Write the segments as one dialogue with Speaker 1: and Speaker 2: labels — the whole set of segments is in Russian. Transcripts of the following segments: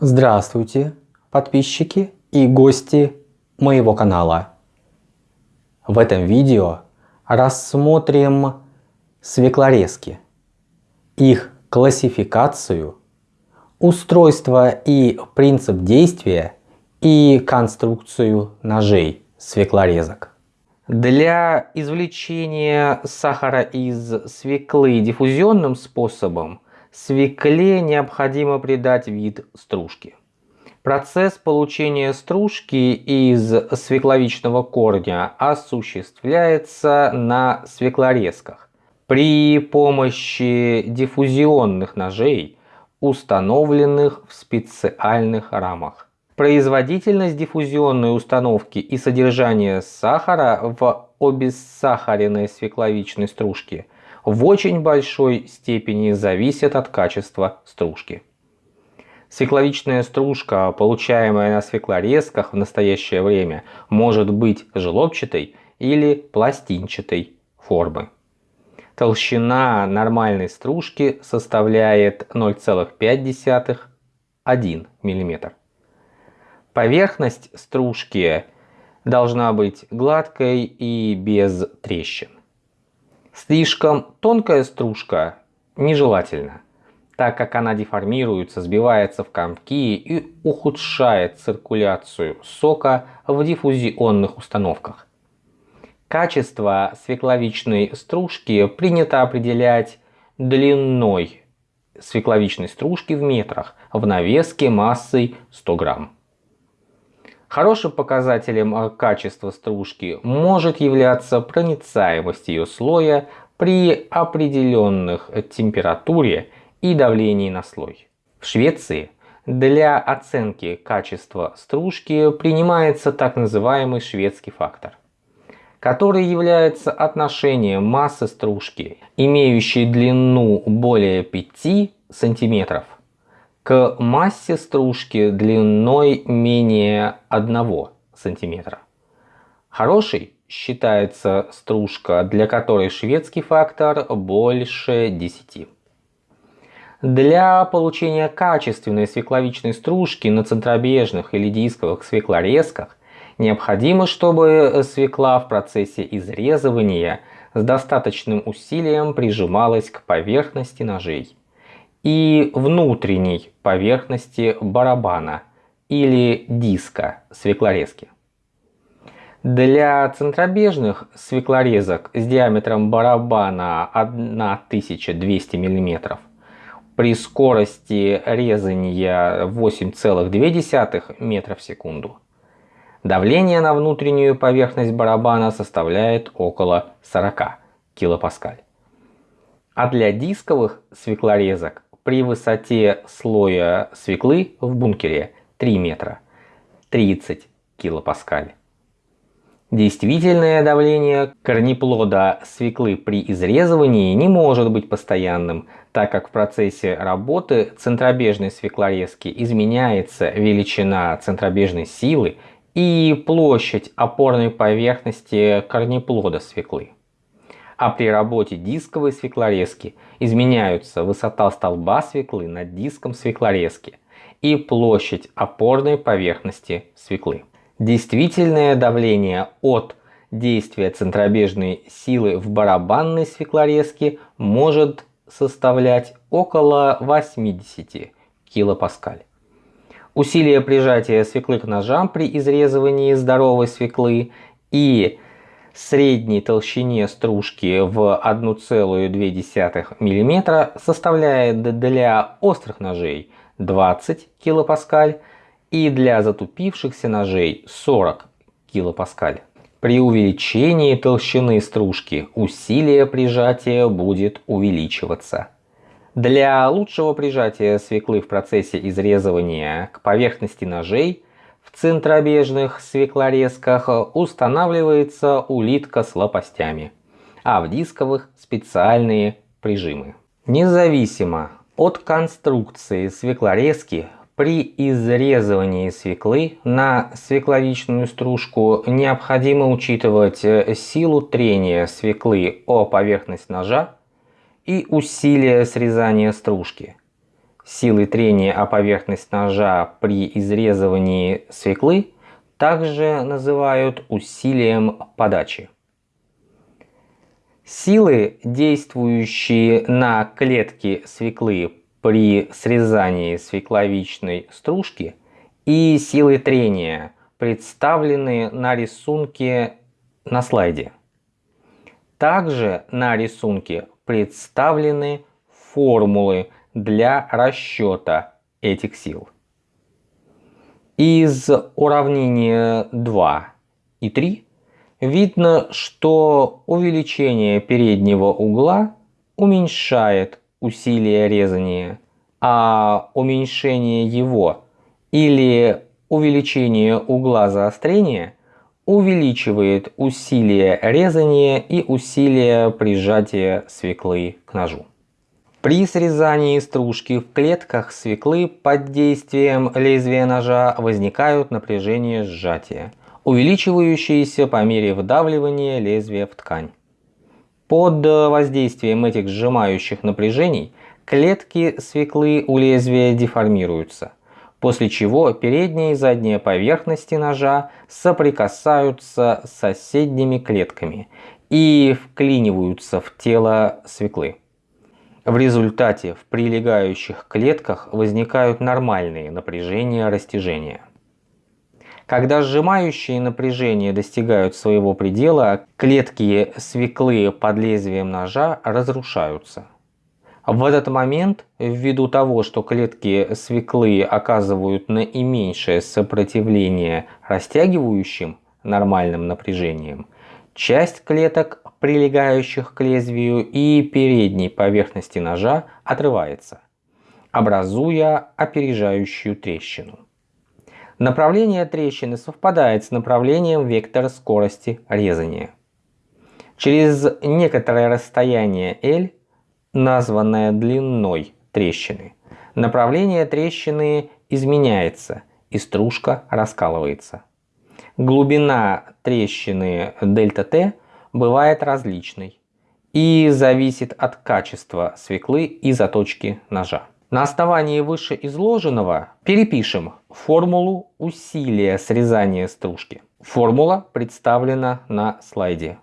Speaker 1: Здравствуйте, подписчики и гости моего канала. В этом видео рассмотрим свеклорезки, их классификацию, устройство и принцип действия и конструкцию ножей свеклорезок. Для извлечения сахара из свеклы диффузионным способом свекле необходимо придать вид стружки. Процесс получения стружки из свекловичного корня осуществляется на свеклорезках при помощи диффузионных ножей, установленных в специальных рамах. Производительность диффузионной установки и содержание сахара в обессахаренной свекловичной стружке в очень большой степени зависят от качества стружки. Свекловичная стружка, получаемая на свеклорезках в настоящее время, может быть желобчатой или пластинчатой формы. Толщина нормальной стружки составляет 0,5-1 мм. Поверхность стружки должна быть гладкой и без трещин. Слишком тонкая стружка нежелательна, так как она деформируется, сбивается в комки и ухудшает циркуляцию сока в диффузионных установках. Качество свекловичной стружки принято определять длиной свекловичной стружки в метрах в навеске массой 100 грамм. Хорошим показателем э, качества стружки может являться проницаемость ее слоя при определенных температуре и давлении на слой. В Швеции для оценки качества стружки принимается так называемый шведский фактор, который является отношением массы стружки, имеющей длину более 5 сантиметров, к массе стружки длиной менее 1 см. Хорошей считается стружка, для которой шведский фактор больше 10. Для получения качественной свекловичной стружки на центробежных или дисковых свеклорезках необходимо, чтобы свекла в процессе изрезывания с достаточным усилием прижималась к поверхности ножей и внутренней поверхности барабана или диска свеклорезки. Для центробежных свеклорезок с диаметром барабана 1200 мм при скорости резания 8,2 метра в секунду давление на внутреннюю поверхность барабана составляет около 40 килопаскаль. А для дисковых свеклорезок при высоте слоя свеклы в бункере 3 метра 30 килопаскаль. Действительное давление корнеплода свеклы при изрезывании не может быть постоянным, так как в процессе работы центробежной свеклорезки изменяется величина центробежной силы и площадь опорной поверхности корнеплода свеклы а при работе дисковой свеклорезки изменяются высота столба свеклы над диском свеклорезки и площадь опорной поверхности свеклы. Действительное давление от действия центробежной силы в барабанной свеклорезке может составлять около 80 килопаскаль. Усилие прижатия свеклы к ножам при изрезывании здоровой свеклы и средней толщине стружки в 1,2 мм составляет для острых ножей 20 кПа и для затупившихся ножей 40 кПа. При увеличении толщины стружки усилие прижатия будет увеличиваться. Для лучшего прижатия свеклы в процессе изрезывания к поверхности ножей центробежных свеклорезках устанавливается улитка с лопастями, а в дисковых специальные прижимы. Независимо от конструкции свеклорезки, при изрезывании свеклы на свекловичную стружку необходимо учитывать силу трения свеклы о поверхность ножа и усилие срезания стружки. Силы трения о поверхность ножа при изрезывании свеклы также называют усилием подачи. Силы, действующие на клетки свеклы при срезании свекловичной стружки и силы трения, представлены на рисунке на слайде. Также на рисунке представлены формулы для расчета этих сил. Из уравнения 2 и 3 видно, что увеличение переднего угла уменьшает усилие резания, а уменьшение его или увеличение угла заострения увеличивает усилие резания и усилие прижатия свеклы к ножу. При срезании стружки в клетках свеклы под действием лезвия ножа возникают напряжение сжатия, увеличивающиеся по мере вдавливания лезвия в ткань. Под воздействием этих сжимающих напряжений клетки свеклы у лезвия деформируются, после чего передняя и задняя поверхности ножа соприкасаются с соседними клетками и вклиниваются в тело свеклы. В результате в прилегающих клетках возникают нормальные напряжения растяжения. Когда сжимающие напряжения достигают своего предела, клетки свеклы под лезвием ножа разрушаются. В этот момент, ввиду того, что клетки свеклы оказывают наименьшее сопротивление растягивающим нормальным напряжением, часть клеток прилегающих к лезвию и передней поверхности ножа отрывается, образуя опережающую трещину. Направление трещины совпадает с направлением вектора скорости резания. Через некоторое расстояние L, названное длиной трещины, направление трещины изменяется и стружка раскалывается. Глубина трещины ΔT бывает различной и зависит от качества свеклы и заточки ножа. На основании вышеизложенного перепишем формулу усилия срезания стружки. Формула представлена на слайде.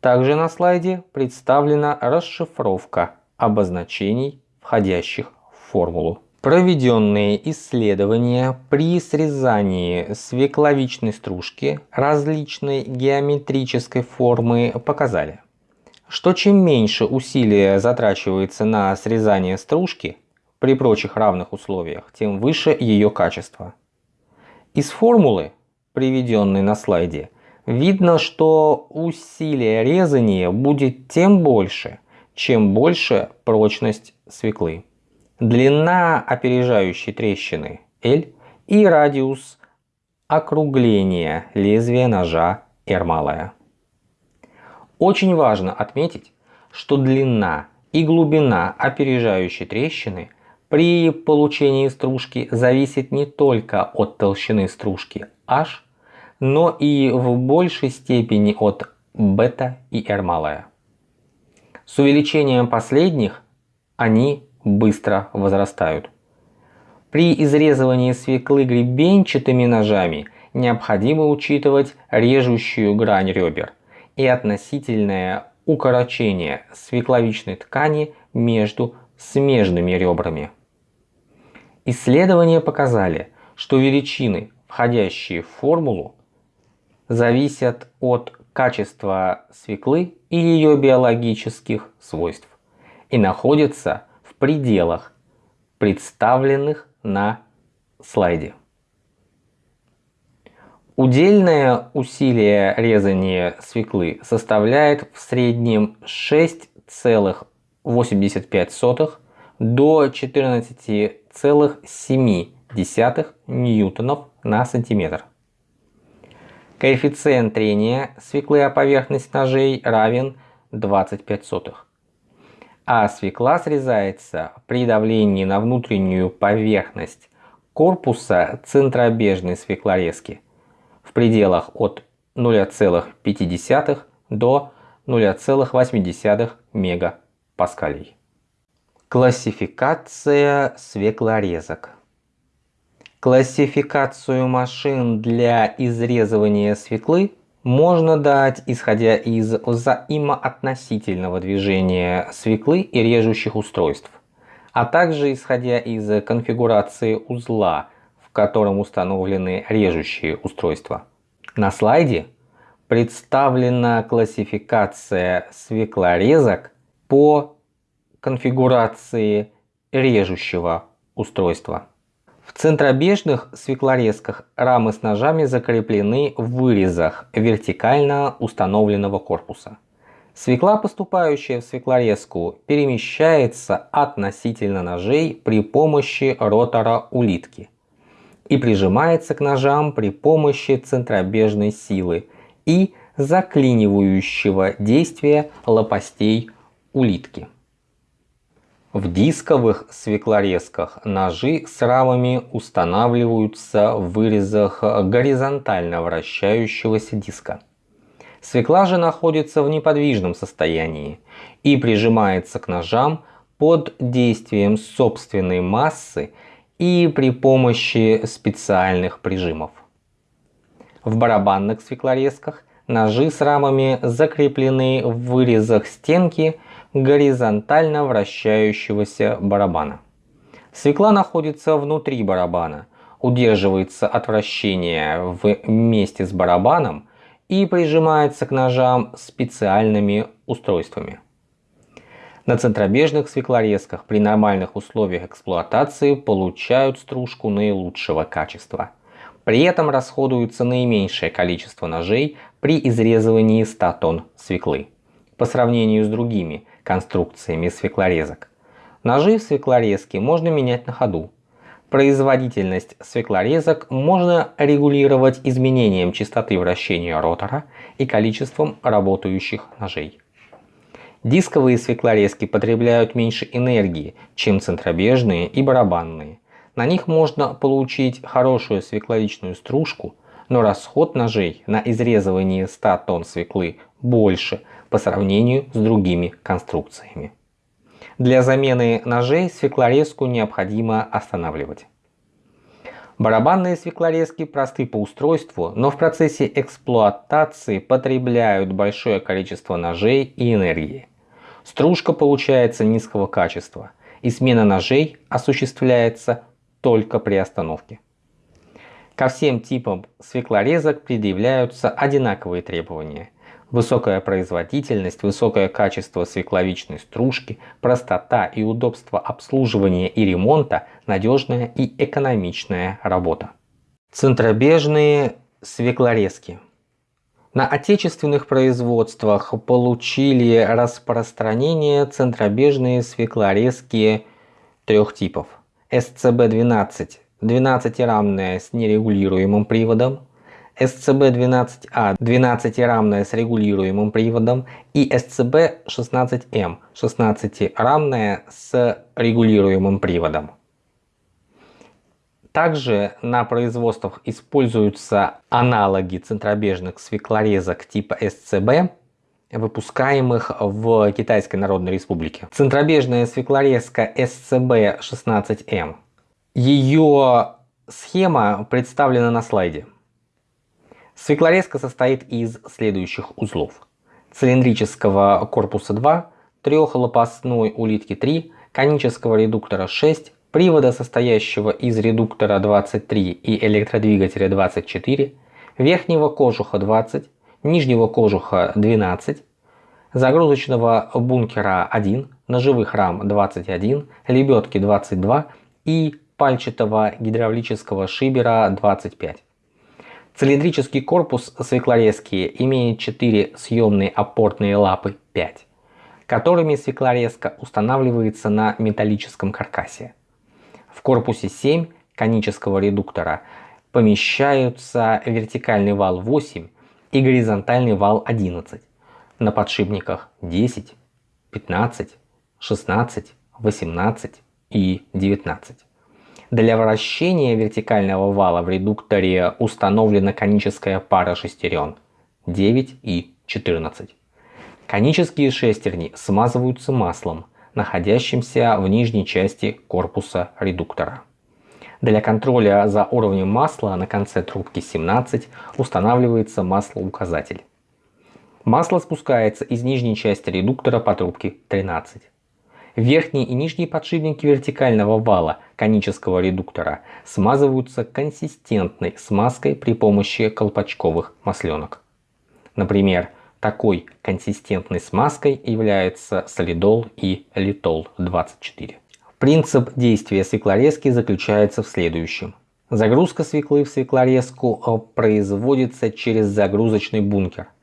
Speaker 1: Также на слайде представлена расшифровка обозначений, входящих в формулу. Проведенные исследования при срезании свекловичной стружки различной геометрической формы показали, что чем меньше усилия затрачивается на срезание стружки при прочих равных условиях, тем выше ее качество. Из формулы, приведенной на слайде, видно, что усилие резания будет тем больше, чем больше прочность свеклы длина опережающей трещины L и радиус округления лезвия ножа R малая. Очень важно отметить, что длина и глубина опережающей трещины при получении стружки зависит не только от толщины стружки H, но и в большей степени от бета и R малая. С увеличением последних они быстро возрастают. При изрезывании свеклы гребенчатыми ножами необходимо учитывать режущую грань ребер и относительное укорочение свекловичной ткани между смежными ребрами. Исследования показали, что величины, входящие в формулу, зависят от качества свеклы и ее биологических свойств и находятся пределах, представленных на слайде. Удельное усилие резания свеклы составляет в среднем 6,85 до 14,7 ньютонов на сантиметр. Коэффициент трения свеклы о поверхность ножей равен 25 сотых а свекла срезается при давлении на внутреннюю поверхность корпуса центробежной свеклорезки в пределах от 0,5 до 0,8 мегапаскалей. Классификация свеклорезок. Классификацию машин для изрезывания свеклы можно дать, исходя из взаимоотносительного движения свеклы и режущих устройств, а также исходя из конфигурации узла, в котором установлены режущие устройства. На слайде представлена классификация свеклорезок по конфигурации режущего устройства. В центробежных свеклорезках рамы с ножами закреплены в вырезах вертикально установленного корпуса. Свекла, поступающая в свеклорезку, перемещается относительно ножей при помощи ротора улитки и прижимается к ножам при помощи центробежной силы и заклинивающего действия лопастей улитки. В дисковых свеклорезках ножи с рамами устанавливаются в вырезах горизонтально вращающегося диска. Свекла же находится в неподвижном состоянии и прижимается к ножам под действием собственной массы и при помощи специальных прижимов. В барабанных свеклорезках ножи с рамами закреплены в вырезах стенки горизонтально вращающегося барабана. Свекла находится внутри барабана, удерживается от вращения вместе с барабаном и прижимается к ножам специальными устройствами. На центробежных свеклорезках при нормальных условиях эксплуатации получают стружку наилучшего качества. При этом расходуется наименьшее количество ножей при изрезывании 100 тонн свеклы по сравнению с другими конструкциями свеклорезок. Ножи в свеклорезке можно менять на ходу. Производительность свеклорезок можно регулировать изменением частоты вращения ротора и количеством работающих ножей. Дисковые свеклорезки потребляют меньше энергии, чем центробежные и барабанные. На них можно получить хорошую свекловичную стружку, но расход ножей на изрезывание 100 тонн свеклы больше по сравнению с другими конструкциями. Для замены ножей свеклорезку необходимо останавливать. Барабанные свеклорезки просты по устройству, но в процессе эксплуатации потребляют большое количество ножей и энергии. Стружка получается низкого качества, и смена ножей осуществляется только при остановке. Ко всем типам свеклорезок предъявляются одинаковые требования – Высокая производительность, высокое качество свекловичной стружки, простота и удобство обслуживания и ремонта, надежная и экономичная работа. Центробежные свеклорезки. На отечественных производствах получили распространение центробежные свеклорезки трех типов. SCB-12 – 12-рамная с нерегулируемым приводом, SCB-12A 12-рамная с регулируемым приводом и SCB-16M 16-рамная с регулируемым приводом. Также на производствах используются аналоги центробежных свеклорезок типа SCB, выпускаемых в Китайской Народной Республике. Центробежная свеклорезка SCB-16M. Ее схема представлена на слайде. Свеклорезка состоит из следующих узлов. Цилиндрического корпуса 2, трехлопастной улитки 3, конического редуктора 6, привода, состоящего из редуктора 23 и электродвигателя 24, верхнего кожуха 20, нижнего кожуха 12, загрузочного бункера 1, ножевых рам 21, лебедки 22 и пальчатого гидравлического шибера 25. Цилиндрический корпус свеклорезки имеет 4 съемные опорные лапы 5, которыми свеклорезка устанавливается на металлическом каркасе. В корпусе 7 конического редуктора помещаются вертикальный вал 8 и горизонтальный вал 11, на подшипниках 10, 15, 16, 18 и 19. Для вращения вертикального вала в редукторе установлена коническая пара шестерен 9 и 14. Конические шестерни смазываются маслом, находящимся в нижней части корпуса редуктора. Для контроля за уровнем масла на конце трубки 17 устанавливается маслоуказатель. Масло спускается из нижней части редуктора по трубке 13. Верхние и нижние подшипники вертикального вала конического редуктора смазываются консистентной смазкой при помощи колпачковых масленок. Например, такой консистентной смазкой является солидол и литол 24. Принцип действия свеклорезки заключается в следующем. Загрузка свеклы в свеклорезку э, производится через загрузочный бункер –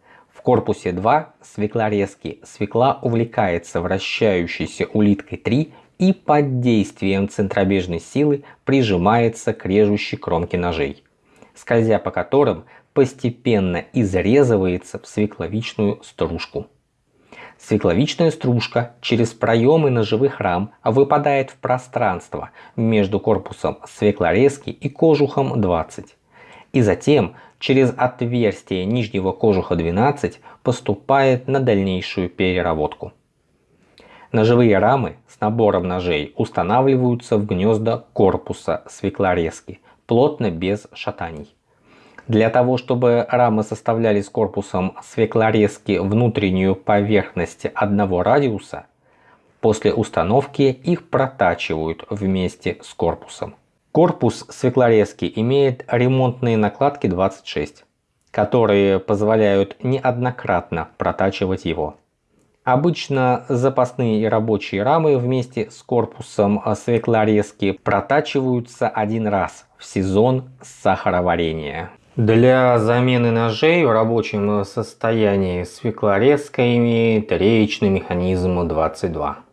Speaker 1: корпусе 2 свеклорезки свекла увлекается вращающейся улиткой 3 и под действием центробежной силы прижимается к режущей кромке ножей, скользя по которым постепенно изрезывается в свекловичную стружку. Свекловичная стружка через проемы ножевых рам выпадает в пространство между корпусом свеклорезки и кожухом 20 и затем через отверстие нижнего кожуха 12 поступает на дальнейшую переработку. Ножевые рамы с набором ножей устанавливаются в гнезда корпуса свеклорезки, плотно без шатаний. Для того, чтобы рамы составляли с корпусом свеклорезки внутреннюю поверхность одного радиуса, после установки их протачивают вместе с корпусом. Корпус свеклорезки имеет ремонтные накладки 26, которые позволяют неоднократно протачивать его. Обычно запасные и рабочие рамы вместе с корпусом свеклорезки протачиваются один раз в сезон сахароварения. Для замены ножей в рабочем состоянии свеклорезка имеет речный механизм 22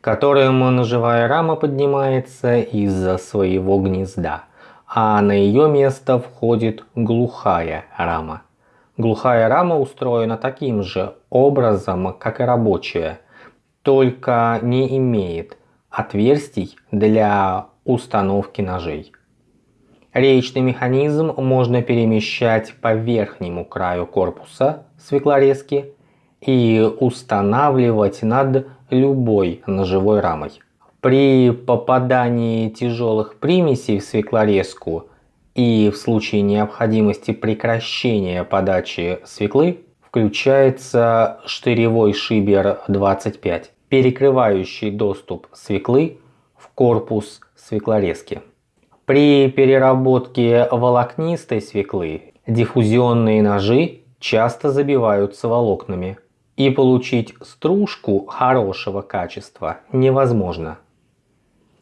Speaker 1: которым ножевая рама поднимается из-за своего гнезда, а на ее место входит глухая рама. Глухая рама устроена таким же образом, как и рабочая, только не имеет отверстий для установки ножей. Речный механизм можно перемещать по верхнему краю корпуса свеклорезки и устанавливать над любой ножевой рамой. При попадании тяжелых примесей в свеклорезку и в случае необходимости прекращения подачи свеклы включается штыревой шибер 25, перекрывающий доступ свеклы в корпус свеклорезки. При переработке волокнистой свеклы диффузионные ножи часто забиваются волокнами, и получить стружку хорошего качества невозможно.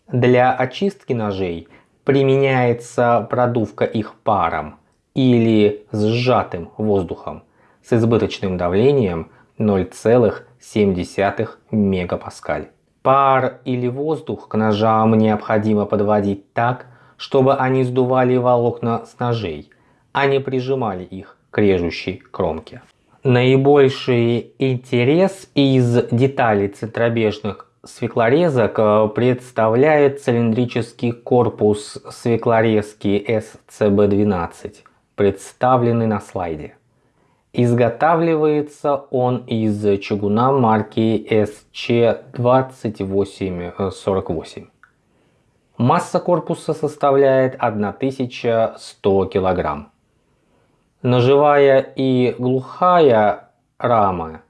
Speaker 1: Для очистки ножей применяется продувка их паром или сжатым воздухом с избыточным давлением 0,7 мегапаскаль. Пар или воздух к ножам необходимо подводить так, чтобы они сдували волокна с ножей, а не прижимали их к режущей кромке. Наибольший интерес из деталей центробежных свеклорезок э, представляет цилиндрический корпус свеклорезки SCB-12, представленный на слайде. Изготавливается он из чугуна марки SC2848. Масса корпуса составляет 1100 килограмм. Ножевая и глухая рамы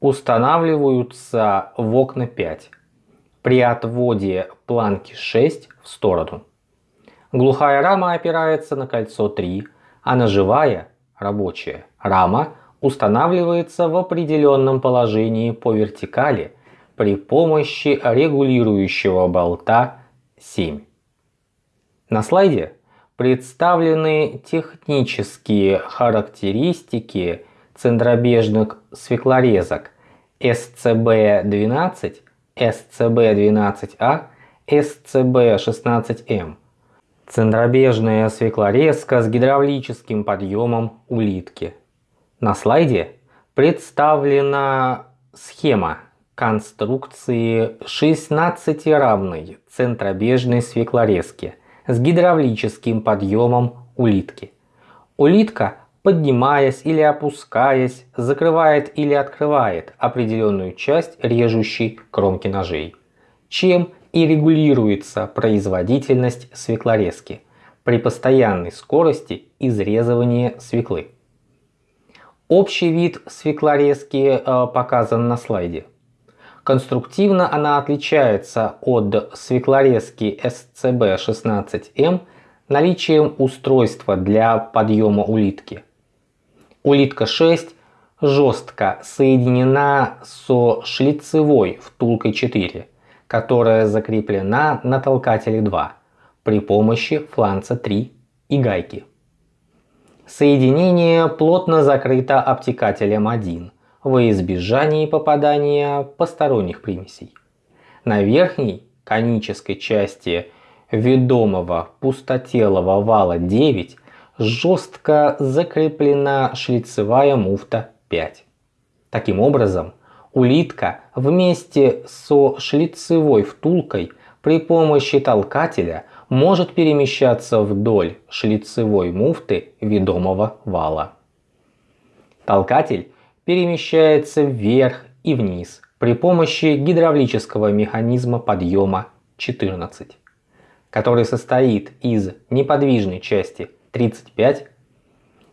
Speaker 1: устанавливаются в окна 5 при отводе планки 6 в сторону. Глухая рама опирается на кольцо 3, а ножевая, рабочая, рама устанавливается в определенном положении по вертикали при помощи регулирующего болта 7. На слайде представлены технические характеристики центробежных свеклорезок SCB-12, SCB-12A, SCB-16M. Центробежная свеклорезка с гидравлическим подъемом улитки. На слайде представлена схема конструкции 16-равной центробежной свеклорезки – с гидравлическим подъемом улитки. Улитка поднимаясь или опускаясь, закрывает или открывает определенную часть режущей кромки ножей, чем и регулируется производительность свеклорезки при постоянной скорости изрезывания свеклы. Общий вид свеклорезки э, показан на слайде. Конструктивно она отличается от свеклорезки SCB-16M наличием устройства для подъема улитки. Улитка 6 жестко соединена со шлицевой втулкой 4, которая закреплена на толкателе 2 при помощи фланца 3 и гайки. Соединение плотно закрыто обтекателем 1 во избежании попадания посторонних примесей. На верхней конической части ведомого пустотелого вала 9 жестко закреплена шлицевая муфта 5. Таким образом, улитка вместе со шлицевой втулкой при помощи толкателя может перемещаться вдоль шлицевой муфты ведомого вала. Толкатель перемещается вверх и вниз при помощи гидравлического механизма подъема 14 который состоит из неподвижной части 35,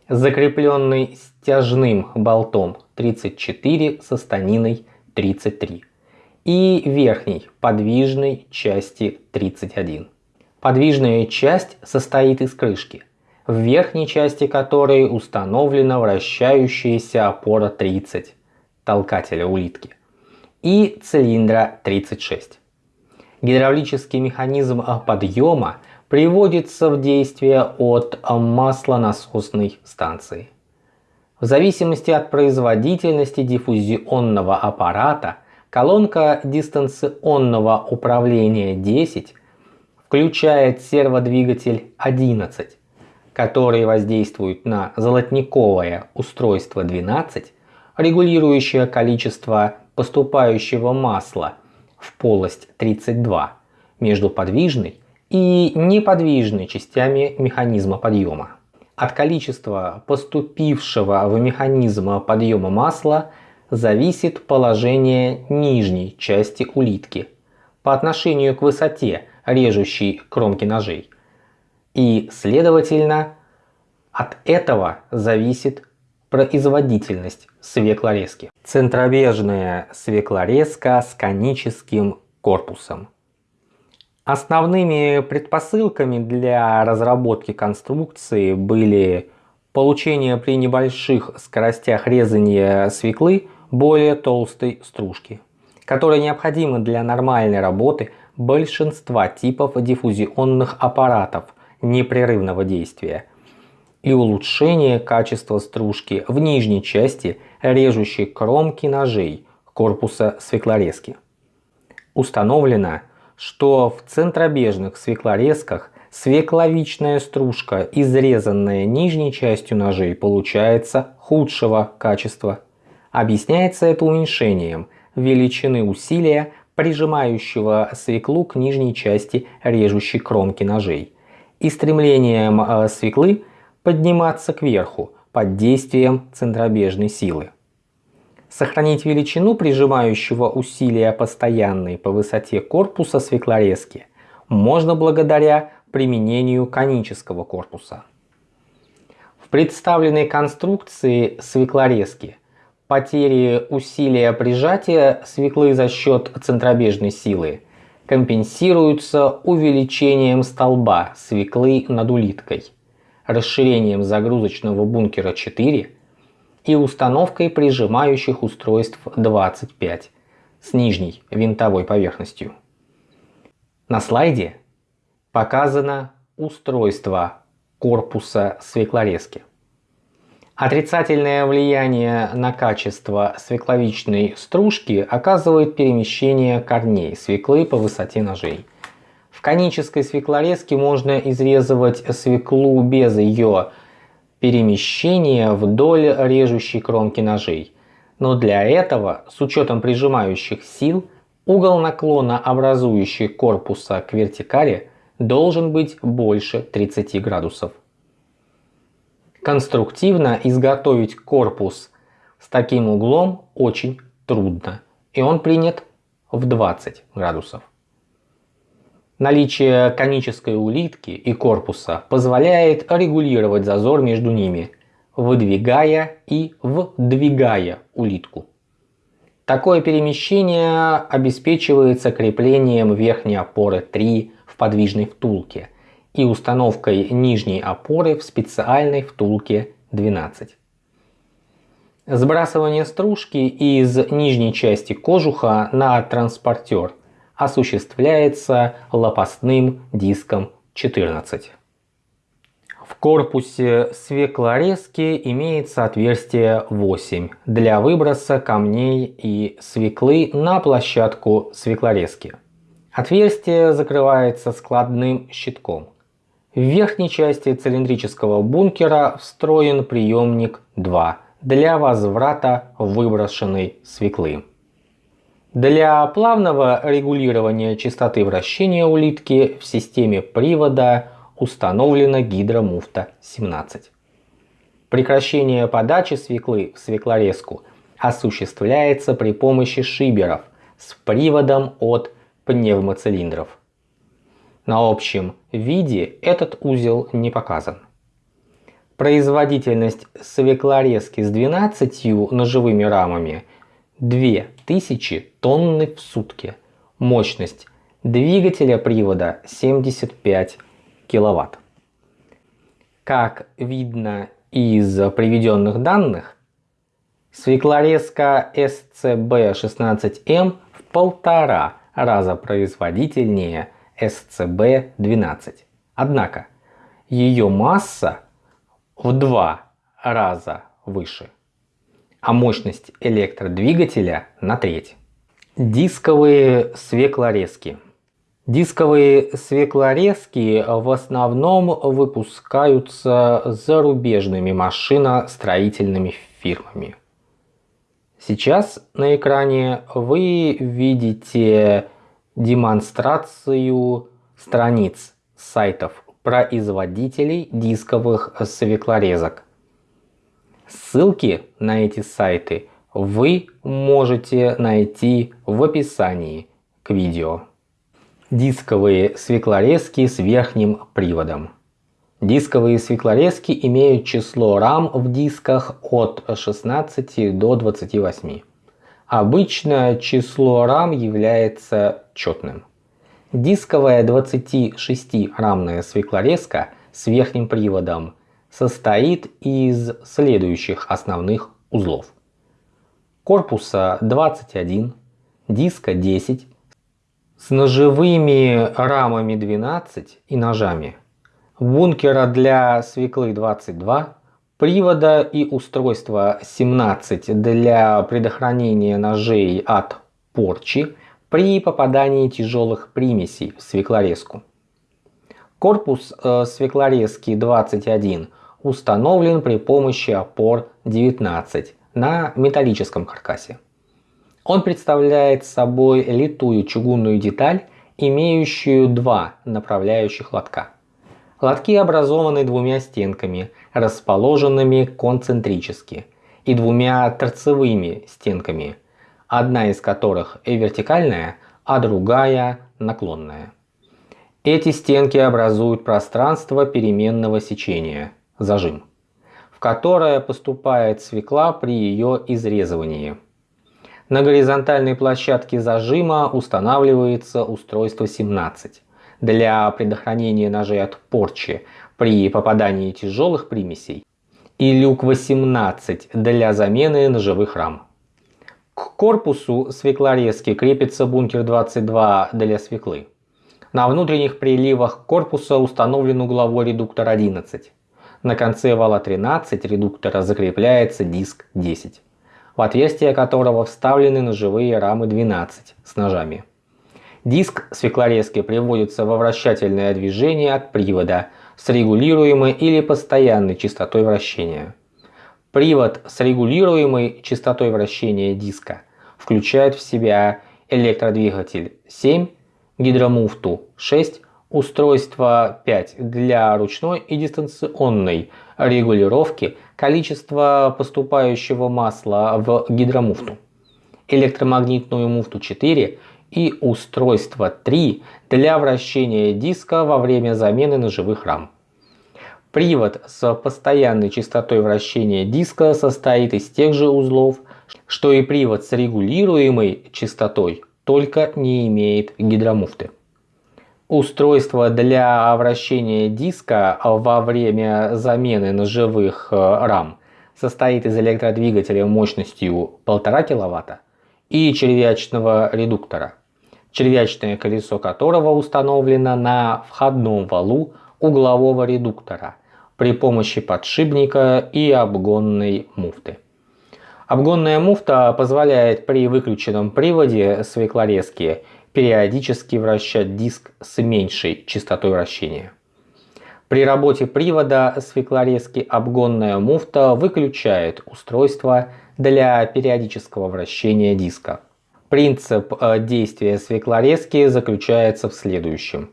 Speaker 1: закрепленной стяжным болтом 34 со станиной 33 и верхней подвижной части 31. Подвижная часть состоит из крышки, в верхней части которой установлена вращающаяся опора 30 толкателя улитки и цилиндра 36. Гидравлический механизм подъема приводится в действие от маслонасосной станции. В зависимости от производительности диффузионного аппарата колонка дистанционного управления 10 включает серводвигатель 11, который воздействует на золотниковое устройство 12, регулирующее количество поступающего масла в полость 32 между подвижной и неподвижной частями механизма подъема. От количества поступившего в механизм подъема масла зависит положение нижней части улитки по отношению к высоте режущей кромки ножей. И, следовательно, от этого зависит производительность свеклорезки. Центробежная свеклорезка с коническим корпусом. Основными предпосылками для разработки конструкции были получение при небольших скоростях резания свеклы более толстой стружки, которая необходима для нормальной работы большинства типов диффузионных аппаратов непрерывного действия – и улучшение качества стружки в нижней части режущей кромки ножей корпуса свеклорезки. Установлено, что в центробежных свеклорезках свекловичная стружка, изрезанная нижней частью ножей, получается худшего качества. Объясняется это уменьшением величины усилия, прижимающего свеклу к нижней части режущей кромки ножей, и стремлением э, свеклы подниматься кверху под действием центробежной силы. Сохранить величину прижимающего усилия постоянной по высоте корпуса свеклорезки можно благодаря применению конического корпуса. В представленной конструкции свеклорезки потери усилия прижатия свеклы за счет центробежной силы компенсируются увеличением столба свеклы над улиткой – расширением загрузочного бункера 4 и установкой прижимающих устройств 25 с нижней винтовой поверхностью. На слайде показано устройство корпуса свеклорезки. Отрицательное влияние на качество свекловичной стружки оказывает перемещение корней свеклы по высоте ножей – конической свеклорезке можно изрезывать свеклу без ее перемещения вдоль режущей кромки ножей. Но для этого, с учетом прижимающих сил, угол наклона, образующий корпуса к вертикали, должен быть больше 30 градусов. Конструктивно изготовить корпус с таким углом очень трудно, и он принят в 20 градусов. Наличие конической улитки и корпуса позволяет регулировать зазор между ними, выдвигая и вдвигая улитку. Такое перемещение обеспечивается креплением верхней опоры 3 в подвижной втулке и установкой нижней опоры в специальной втулке 12. Сбрасывание стружки из нижней части кожуха на транспортер осуществляется лопастным диском 14. В корпусе свеклорезки имеется отверстие 8 для выброса камней и свеклы на площадку свеклорезки. Отверстие закрывается складным щитком. В верхней части цилиндрического бункера встроен приемник 2 для возврата выброшенной свеклы. Для плавного регулирования частоты вращения улитки в системе привода установлена гидромуфта 17. Прекращение подачи свеклы в свеклорезку осуществляется при помощи шиберов с приводом от пневмоцилиндров. На общем виде этот узел не показан. Производительность свеклорезки с 12 ножевыми рамами 2000 тонны в сутки. Мощность двигателя привода 75 киловатт. Как видно из приведенных данных, свеклорезка SCB-16M в полтора раза производительнее SCB-12. Однако ее масса в два раза выше, а мощность электродвигателя на треть. Дисковые свеклорезки. Дисковые свеклорезки в основном выпускаются зарубежными машиностроительными фирмами. Сейчас на экране вы видите демонстрацию страниц сайтов производителей дисковых свеклорезок. Ссылки на эти сайты вы можете найти в описании к видео. Дисковые свеклорезки с верхним приводом. Дисковые свеклорезки имеют число рам в дисках от 16 до 28. Обычно число рам является четным. Дисковая 26-рамная свеклорезка с верхним приводом состоит из следующих основных узлов. Корпуса 21, диска 10, с ножевыми рамами 12 и ножами, бункера для свеклы 22, привода и устройства 17 для предохранения ножей от порчи при попадании тяжелых примесей в свеклорезку. Корпус э, свеклорезки 21 установлен при помощи опор 19 на металлическом каркасе. Он представляет собой литую чугунную деталь, имеющую два направляющих лотка. Лотки образованы двумя стенками, расположенными концентрически, и двумя торцевыми стенками, одна из которых вертикальная, а другая наклонная. Эти стенки образуют пространство переменного сечения, зажим, в которое поступает свекла при ее изрезывании. На горизонтальной площадке зажима устанавливается устройство 17 для предохранения ножей от порчи при попадании тяжелых примесей и люк 18 для замены ножевых рам. К корпусу свеклорезки крепится бункер 22 для свеклы. На внутренних приливах корпуса установлен угловой редуктор 11. На конце вала 13 редуктора закрепляется диск 10, в отверстие которого вставлены ножевые рамы 12 с ножами. Диск свеклорезки приводится во вращательное движение от привода с регулируемой или постоянной частотой вращения. Привод с регулируемой частотой вращения диска включает в себя электродвигатель 7, гидромуфту 6, Устройство 5 для ручной и дистанционной регулировки количества поступающего масла в гидромуфту. Электромагнитную муфту 4 и устройство 3 для вращения диска во время замены ножевых рам. Привод с постоянной частотой вращения диска состоит из тех же узлов, что и привод с регулируемой частотой, только не имеет гидромуфты. Устройство для вращения диска во время замены ножевых э, рам состоит из электродвигателя мощностью 1,5 кВт и червячного редуктора червячное колесо которого установлено на входном валу углового редуктора при помощи подшипника и обгонной муфты. Обгонная муфта позволяет при выключенном приводе свеклорезки периодически вращать диск с меньшей частотой вращения. При работе привода свеклорезки обгонная муфта выключает устройство для периодического вращения диска. Принцип э, действия свеклорезки заключается в следующем.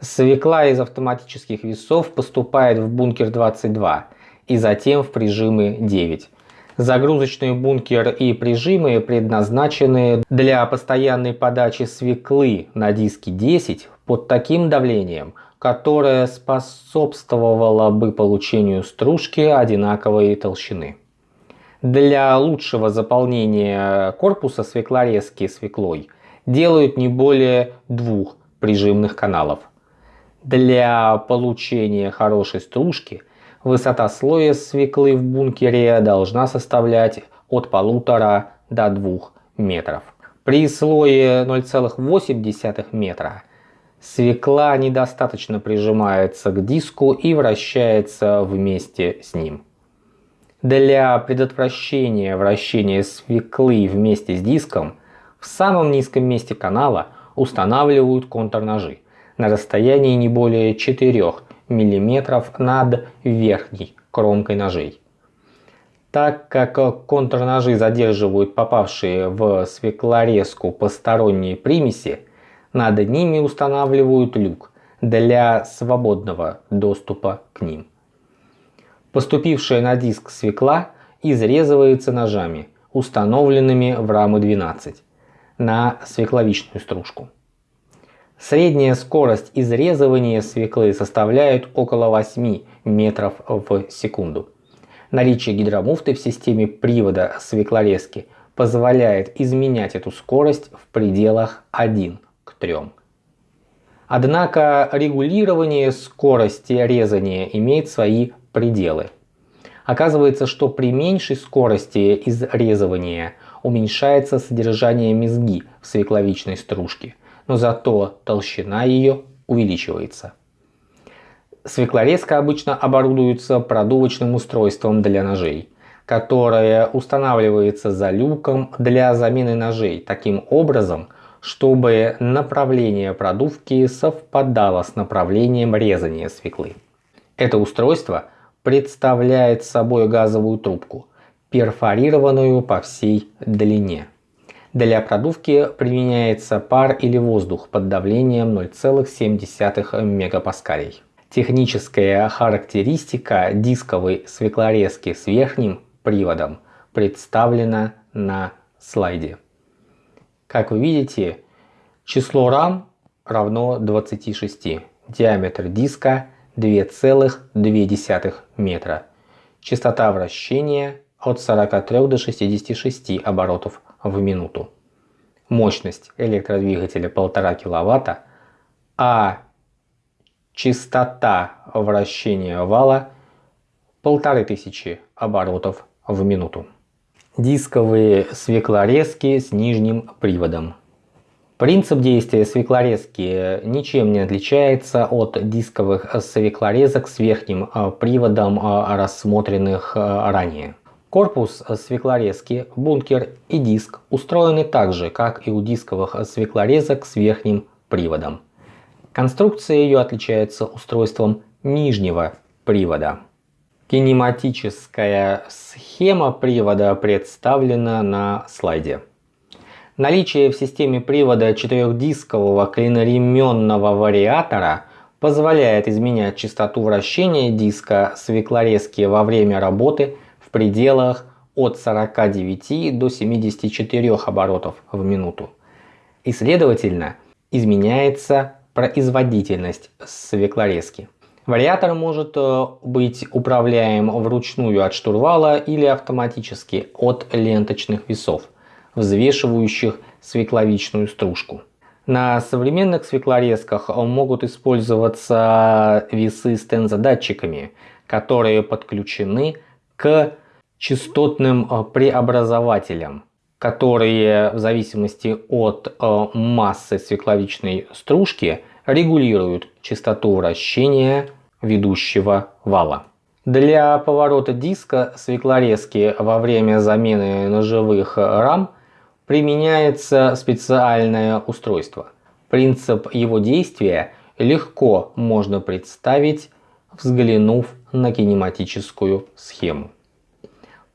Speaker 1: Свекла из автоматических весов поступает в бункер 22 и затем в прижимы 9. Загрузочный бункер и прижимы предназначены для постоянной подачи свеклы на диске 10 под таким давлением, которое способствовало бы получению стружки одинаковой толщины. Для лучшего заполнения корпуса свеклорезки свеклой делают не более двух прижимных каналов. Для получения хорошей стружки высота слоя свеклы в бункере должна составлять от полутора до двух метров. При слое 0,8 метра свекла недостаточно прижимается к диску и вращается вместе с ним. Для предотвращения вращения свеклы вместе с диском в самом низком месте канала устанавливают контрножи на расстоянии не более 4 мм над верхней кромкой ножей. Так как контрножи задерживают попавшие в свеклорезку посторонние примеси, над ними устанавливают люк для свободного доступа к ним. Поступившая на диск свекла изрезывается ножами, установленными в рамы 12, на свекловичную стружку. Средняя скорость изрезывания свеклы составляет около 8 метров в секунду. Наличие гидромуфты в системе привода свеклорезки позволяет изменять эту скорость в пределах 1 к 3. Однако регулирование скорости резания имеет свои пределы. Оказывается, что при меньшей скорости изрезывания уменьшается содержание мезги в свекловичной стружке, но зато толщина ее увеличивается. Свеклорезка обычно оборудуется продувочным устройством для ножей, которое устанавливается за люком для замены ножей таким образом, чтобы направление продувки совпадало с направлением резания свеклы. Это устройство – представляет собой газовую трубку, перфорированную по всей длине. Для продувки применяется пар или воздух под давлением 0,7 мегапаскалей. Техническая характеристика дисковой свеклорезки с верхним приводом представлена на слайде. Как вы видите, число рам равно 26. Диаметр диска 2,2 метра. Частота вращения от 43 до 66 оборотов в минуту. Мощность электродвигателя 1,5 кВт, а частота вращения вала 1500 оборотов в минуту. Дисковые свеклорезки с нижним приводом. Принцип действия свеклорезки ничем не отличается от дисковых свеклорезок с верхним э, приводом, э, рассмотренных э, ранее. Корпус свеклорезки, бункер и диск устроены так же, как и у дисковых свеклорезок с верхним приводом. Конструкция ее отличается устройством нижнего привода. Кинематическая схема привода представлена на слайде. Наличие в системе привода четырехдискового клиноременного вариатора позволяет изменять частоту вращения диска свеклорезки во время работы в пределах от 49 до 74 оборотов в минуту. И следовательно, изменяется производительность свеклорезки. Вариатор может э, быть управляем вручную от штурвала или автоматически от ленточных весов, взвешивающих свекловичную стружку. На современных свеклорезках могут использоваться весы с тензодатчиками, которые подключены к частотным э, преобразователям, которые в зависимости от э, массы свекловичной стружки регулируют частоту вращения ведущего вала. Для поворота диска свеклорезки во время замены ножевых рам применяется специальное устройство. Принцип его действия легко можно представить, взглянув на кинематическую схему.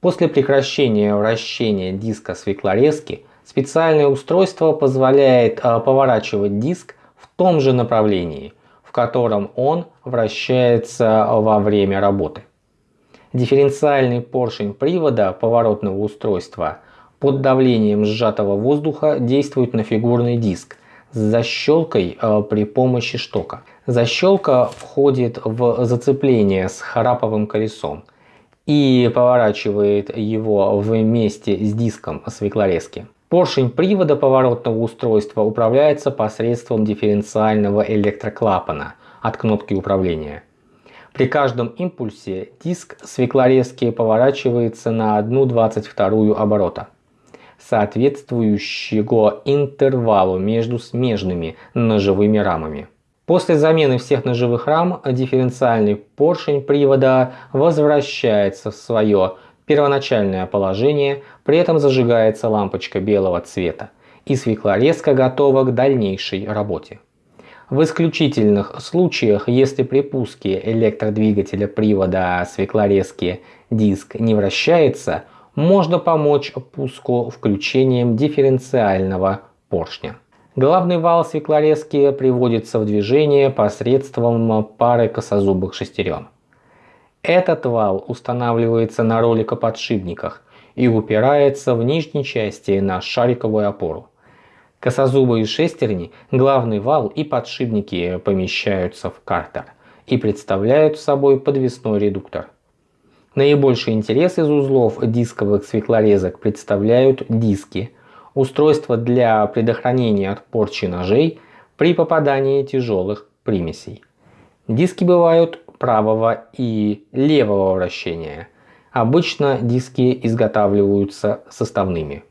Speaker 1: После прекращения вращения диска свеклорезки специальное устройство позволяет а, поворачивать диск в том же направлении, в котором он вращается во время работы. Дифференциальный поршень привода поворотного устройства под давлением сжатого воздуха действует на фигурный диск с защелкой а, при помощи штока. Защелка входит в зацепление с хараповым колесом – и поворачивает его вместе с диском свеклорезки. Поршень привода поворотного устройства управляется посредством дифференциального электроклапана от кнопки управления. При каждом импульсе диск свеклорезки поворачивается на 1,22 оборота, соответствующего интервалу между смежными ножевыми рамами. После замены всех ножевых рам дифференциальный поршень привода возвращается в свое первоначальное положение, при этом зажигается лампочка белого цвета и свеклорезка готова к дальнейшей работе. В исключительных случаях, если при пуске электродвигателя привода свеклорезки диск не вращается, можно помочь пуску включением дифференциального поршня. Главный вал свеклорезки приводится в движение посредством пары косозубых шестерен. Этот вал устанавливается на роликоподшипниках и упирается в нижней части на шариковую опору. Косозубые шестерни, главный вал и подшипники помещаются в картер и представляют собой подвесной редуктор. Наибольший интерес из узлов дисковых свеклорезок представляют диски – устройство для предохранения от порчи ножей при попадании тяжелых примесей. Диски бывают правого и левого вращения. Обычно диски изготавливаются составными.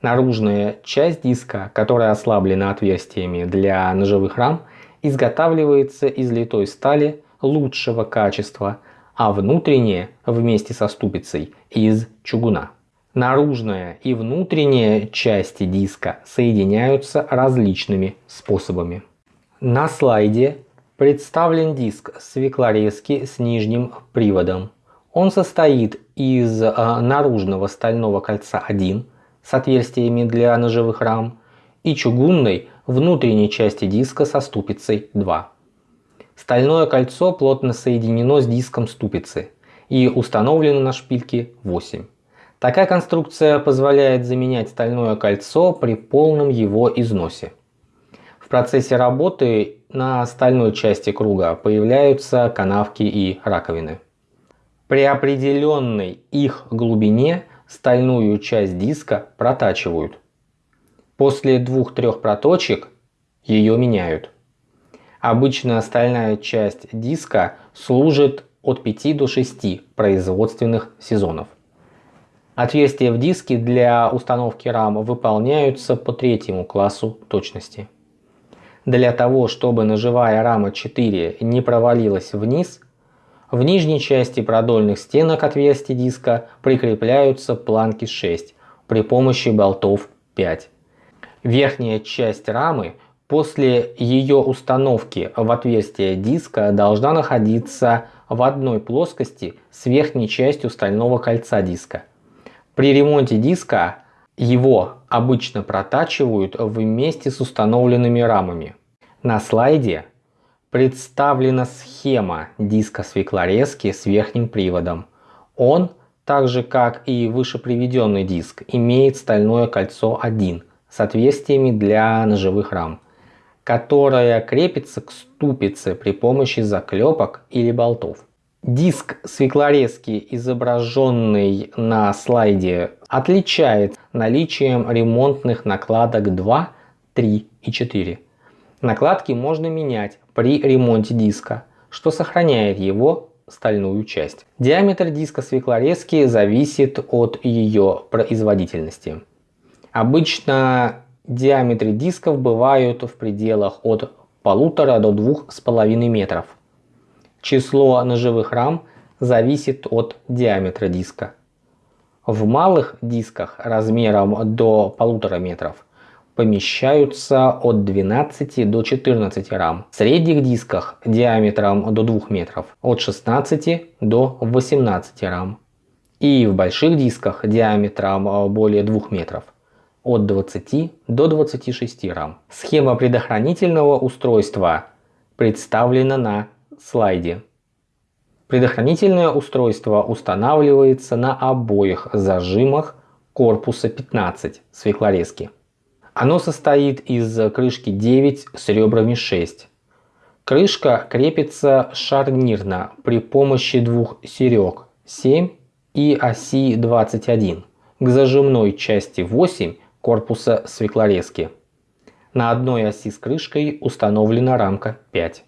Speaker 1: Наружная часть диска, которая ослаблена отверстиями для ножевых рам, изготавливается из литой стали лучшего качества, а внутренняя вместе со ступицей из чугуна. Наружная и внутренняя части диска соединяются различными способами. На слайде представлен диск свеклорезки с нижним приводом. Он состоит из а, наружного стального кольца 1 с отверстиями для ножевых рам и чугунной внутренней части диска со ступицей 2. Стальное кольцо плотно соединено с диском ступицы и установлено на шпильке 8. Такая конструкция позволяет заменять стальное кольцо при полном его износе. В процессе работы на стальной части круга появляются канавки и раковины. При определенной их глубине стальную часть диска протачивают. После двух-трех проточек ее меняют. Обычно стальная часть диска служит от 5 до 6 производственных сезонов. Отверстия в диске для установки RAM выполняются по третьему классу точности. Для того, чтобы ножевая рама 4 не провалилась вниз, в нижней части продольных стенок отверстий диска прикрепляются планки 6 при помощи болтов 5. Верхняя часть рамы после ее установки в отверстие диска должна находиться в одной плоскости с верхней частью стального кольца диска – при ремонте диска его обычно протачивают вместе с установленными рамами. На слайде представлена схема диска свеклорезки с верхним приводом. Он, так же как и выше приведенный диск, имеет стальное кольцо 1 с отверстиями для ножевых рам, которое крепится к ступице при помощи заклепок или болтов. Диск свеклорезки, изображенный на слайде, отличает наличием ремонтных накладок 2, 3 и 4. Накладки можно менять при ремонте диска, что сохраняет его стальную часть. Диаметр диска свеклорезки зависит от ее производительности. Обычно диаметры дисков бывают в пределах от полутора до двух с половиной метров. Число ножевых рам зависит от диаметра диска. В малых дисках размером до полутора метров помещаются от 12 до 14 рам. В средних дисках диаметром до 2 метров от 16 до 18 рам. И в больших дисках диаметром более 2 метров от 20 до 26 рам. Схема предохранительного устройства представлена на слайде. Предохранительное устройство устанавливается на обоих зажимах корпуса 15 свеклорезки. Оно состоит из крышки 9 с ребрами 6. Крышка крепится шарнирно при помощи двух серег 7 и оси 21 к зажимной части 8 корпуса свеклорезки. На одной оси с крышкой установлена рамка 5.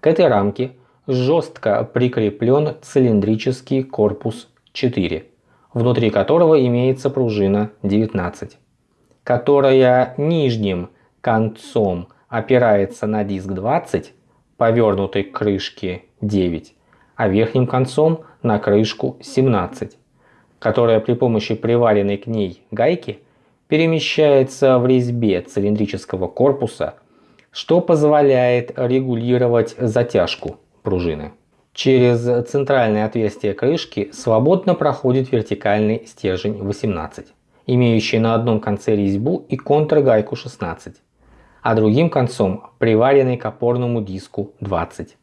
Speaker 1: К этой рамке жестко прикреплен цилиндрический корпус 4, внутри которого имеется пружина 19, которая нижним концом опирается на диск 20, повернутый к крышке 9, а верхним концом на крышку 17, которая при помощи приваренной к ней гайки перемещается в резьбе цилиндрического корпуса что позволяет регулировать затяжку пружины. Через центральное отверстие крышки свободно проходит вертикальный стержень 18, имеющий на одном конце резьбу и контргайку 16, а другим концом приваренный к опорному диску 20.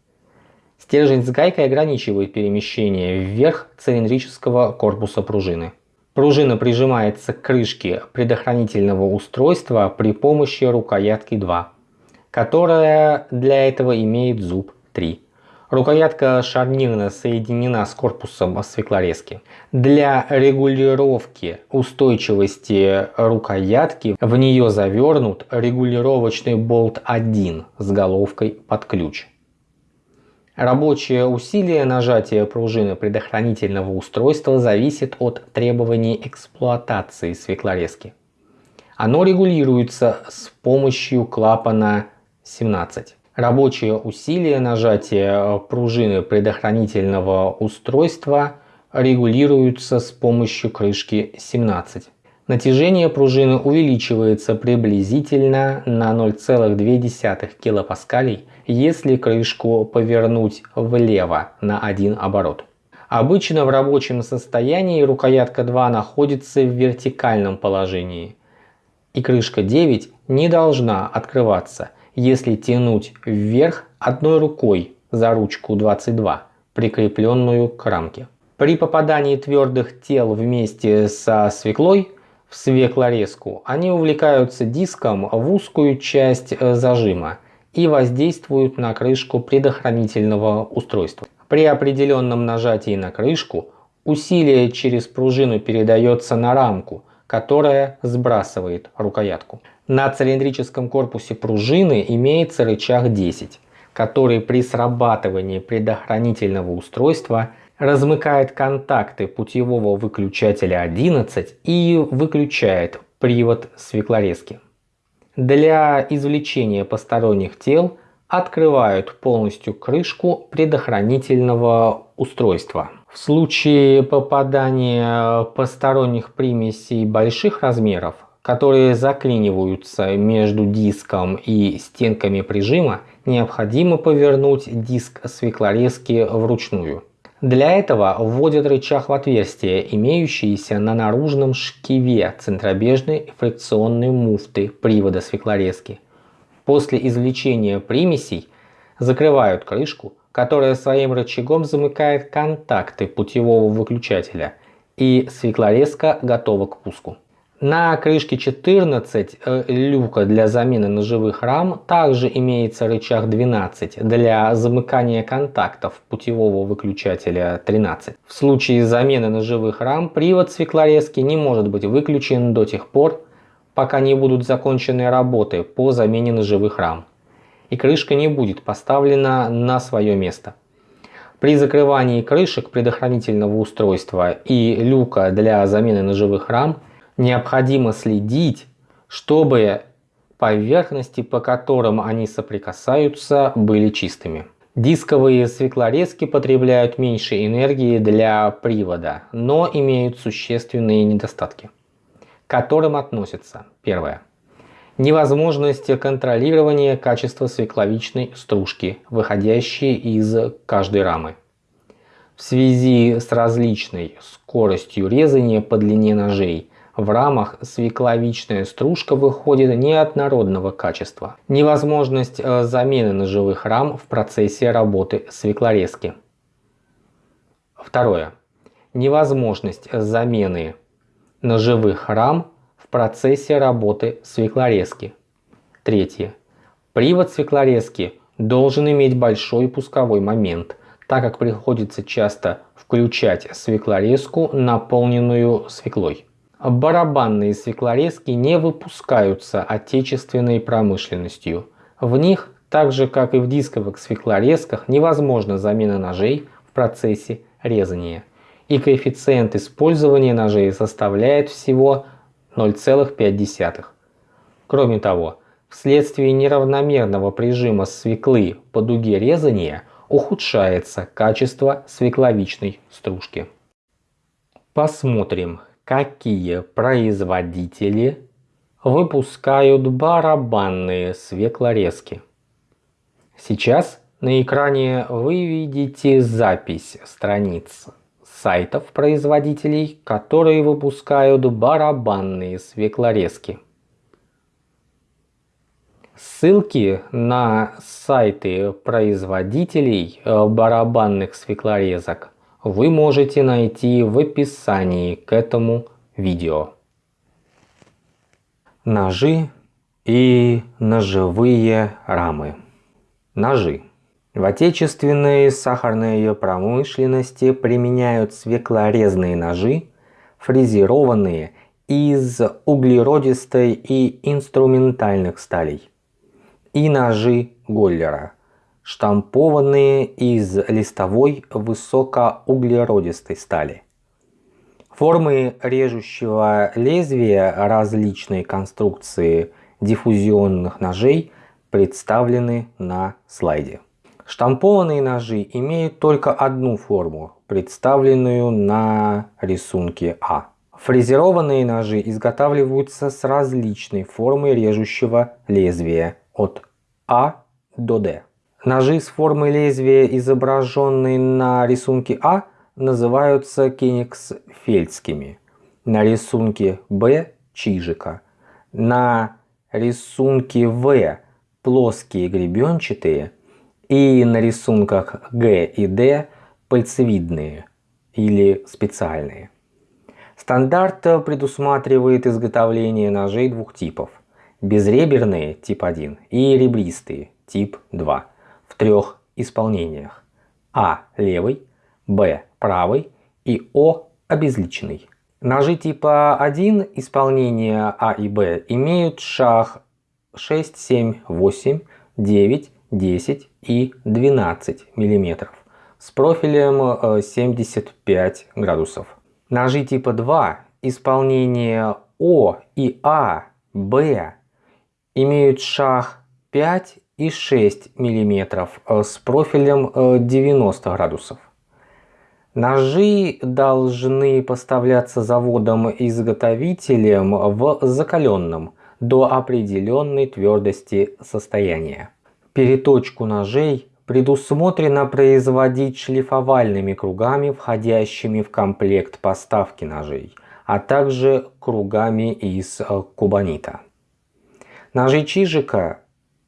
Speaker 1: Стержень с гайкой ограничивает перемещение вверх цилиндрического корпуса пружины. Пружина прижимается к крышке предохранительного устройства при помощи рукоятки 2 которая для этого имеет зуб 3. Рукоятка шарнирно соединена с корпусом свеклорезки. Для регулировки устойчивости рукоятки в нее завернут регулировочный болт 1 с головкой под ключ. Рабочее усилие нажатия пружины предохранительного устройства зависит от требований эксплуатации свеклорезки. Оно регулируется с помощью клапана 17. Рабочее усилие нажатия пружины предохранительного устройства регулируется с помощью крышки 17. Натяжение пружины увеличивается приблизительно на 0,2 кПа, если крышку повернуть влево на один оборот. Обычно в рабочем состоянии рукоятка 2 находится в вертикальном положении, и крышка 9 не должна открываться – если тянуть вверх одной рукой за ручку 22, прикрепленную к рамке. При попадании твердых тел вместе со свеклой в свеклорезку они увлекаются диском в узкую часть э, зажима и воздействуют на крышку предохранительного устройства. При определенном нажатии на крышку усилие через пружину передается на рамку, которая сбрасывает рукоятку. На цилиндрическом корпусе пружины имеется рычаг 10, который при срабатывании предохранительного устройства размыкает контакты путевого выключателя 11 и выключает привод свеклорезки. Для извлечения посторонних тел открывают полностью крышку предохранительного устройства. В случае попадания посторонних примесей больших размеров которые заклиниваются между диском и стенками прижима, необходимо повернуть диск свеклорезки вручную. Для этого вводят рычаг в отверстие, имеющееся на наружном шкиве центробежной фрикционной муфты привода свеклорезки. После извлечения примесей закрывают крышку, которая своим рычагом замыкает контакты путевого выключателя, и свеклорезка готова к пуску. На крышке 14 э, люка для замены ножевых рам также имеется рычаг 12 для замыкания контактов путевого выключателя 13. В случае замены ножевых рам привод свеклорезки не может быть выключен до тех пор, пока не будут закончены работы по замене ножевых рам и крышка не будет поставлена на свое место. При закрывании крышек предохранительного устройства и люка для замены ножевых рам – необходимо следить, чтобы поверхности, по которым они соприкасаются, были чистыми. Дисковые свеклорезки потребляют меньше энергии для привода, но имеют существенные недостатки, к которым относятся первое. Невозможность контролирования качества свекловичной стружки, выходящей из каждой рамы. В связи с различной скоростью резания по длине ножей в рамах свекловичная стружка выходит неоднородного качества. Невозможность э, замены ножевых рам в процессе работы свеклорезки. Второе. Невозможность замены ножевых рам в процессе работы свеклорезки. Третье. Привод свеклорезки должен иметь большой пусковой момент, так как приходится часто включать свеклорезку, наполненную свеклой. Барабанные свеклорезки не выпускаются отечественной промышленностью. В них, так же как и в дисковых свеклорезках, невозможна замена ножей в процессе резания. И коэффициент использования ножей составляет всего 0,5. Кроме того, вследствие неравномерного прижима свеклы по дуге резания ухудшается качество свекловичной стружки. Посмотрим, какие производители выпускают барабанные свеклорезки. Сейчас на экране вы видите запись страниц сайтов производителей, которые выпускают барабанные свеклорезки. Ссылки на сайты производителей барабанных свеклорезок вы можете найти в описании к этому видео. Ножи и ножевые рамы. Ножи. В отечественной сахарной промышленности применяют свеклорезные ножи, фрезерованные из углеродистой и инструментальных сталей, и ножи Голлера – штампованные из листовой высокоуглеродистой стали. Формы режущего лезвия различной конструкции диффузионных ножей представлены на слайде. Штампованные ножи имеют только одну форму, представленную на рисунке А. Фрезерованные ножи изготавливаются с различной формой режущего лезвия от А до Д. Ножи с формой лезвия, изображенные на рисунке А, называются кенигсфельдскими. На рисунке Б – чижика. На рисунке В – плоские гребенчатые. И на рисунках Г и Д – пальцевидные или специальные. Стандарт предусматривает изготовление ножей двух типов. Безреберные тип 1 и ребристые тип 2 в трех исполнениях. А левый, Б правый и О обезличенный. Ножи типа 1 исполнения А и Б имеют шаг 6, 7, 8, 9, 10 и 12 мм с профилем 75 э, градусов. Ножи типа 2 исполнения О и А, Б имеют шаг 5 и 6 мм э, с профилем 90 э, градусов. Ножи должны поставляться заводом-изготовителем в закаленном до определенной твердости состояния. Переточку ножей предусмотрено производить шлифовальными кругами, входящими в комплект поставки ножей, а также кругами из э, кубанита. Ножи чижика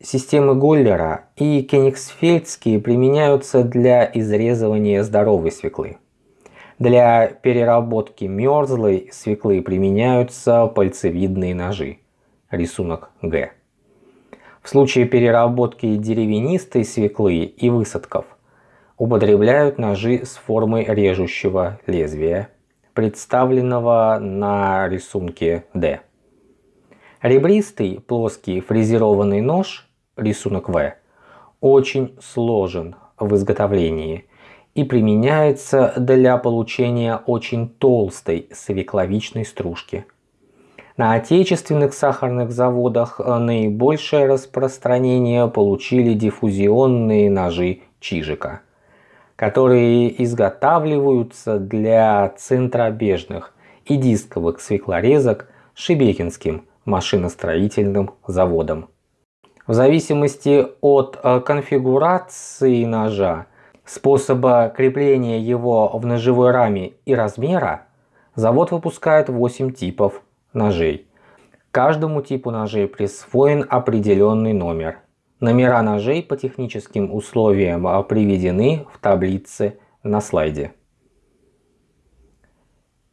Speaker 1: Системы Голлера и Кенигсфельдские применяются для изрезывания здоровой свеклы. Для переработки мерзлой свеклы применяются пальцевидные ножи. Рисунок Г. В случае переработки деревянистой свеклы и высадков употребляют ножи с формой режущего лезвия, представленного на рисунке D. Ребристый плоский фрезерованный нож, рисунок В, очень сложен в изготовлении и применяется для получения очень толстой свекловичной стружки. На отечественных сахарных заводах наибольшее распространение получили диффузионные ножи Чижика – которые изготавливаются для центробежных и дисковых свеклорезок Шебекинским машиностроительным заводом. В зависимости от э, конфигурации ножа, способа крепления его в ножевой раме и размера, завод выпускает 8 типов ножей. Каждому типу ножей присвоен определенный номер. Номера ножей по техническим условиям а, приведены в таблице на слайде.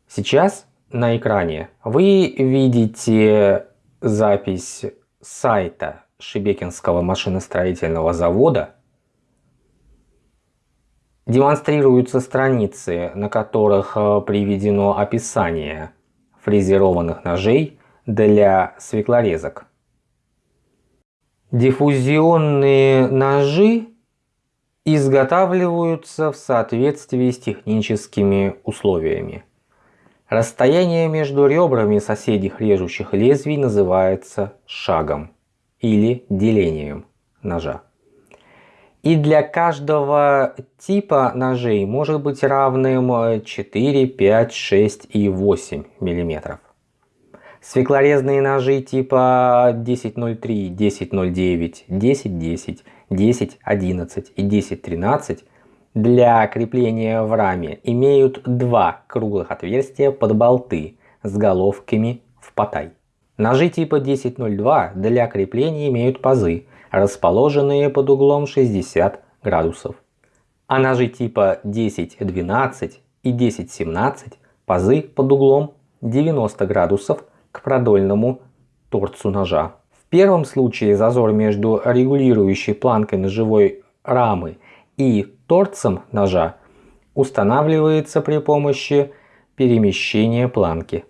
Speaker 1: Сейчас на экране вы видите запись сайта Шебекинского машиностроительного завода. Демонстрируются страницы, на которых а, приведено описание фрезерованных ножей для свеклорезок. Диффузионные ножи изготавливаются в соответствии с техническими условиями. Расстояние между ребрами соседних режущих лезвий называется шагом или делением ножа. И для каждого типа ножей может быть равным 4, 5, 6 и 8 миллиметров. Свеклорезные ножи типа 1003, 1009, 1010, 1011 и 1013 для крепления в раме имеют два круглых отверстия под болты с головками в потай. Ножи типа 1002 для крепления имеют пазы, расположенные под углом 60 градусов. А ножи типа 1012 и 1017 пазы под углом 90 градусов к продольному торцу ножа. В первом случае зазор между регулирующей планкой ножевой рамы и торцем ножа устанавливается при помощи перемещения планки,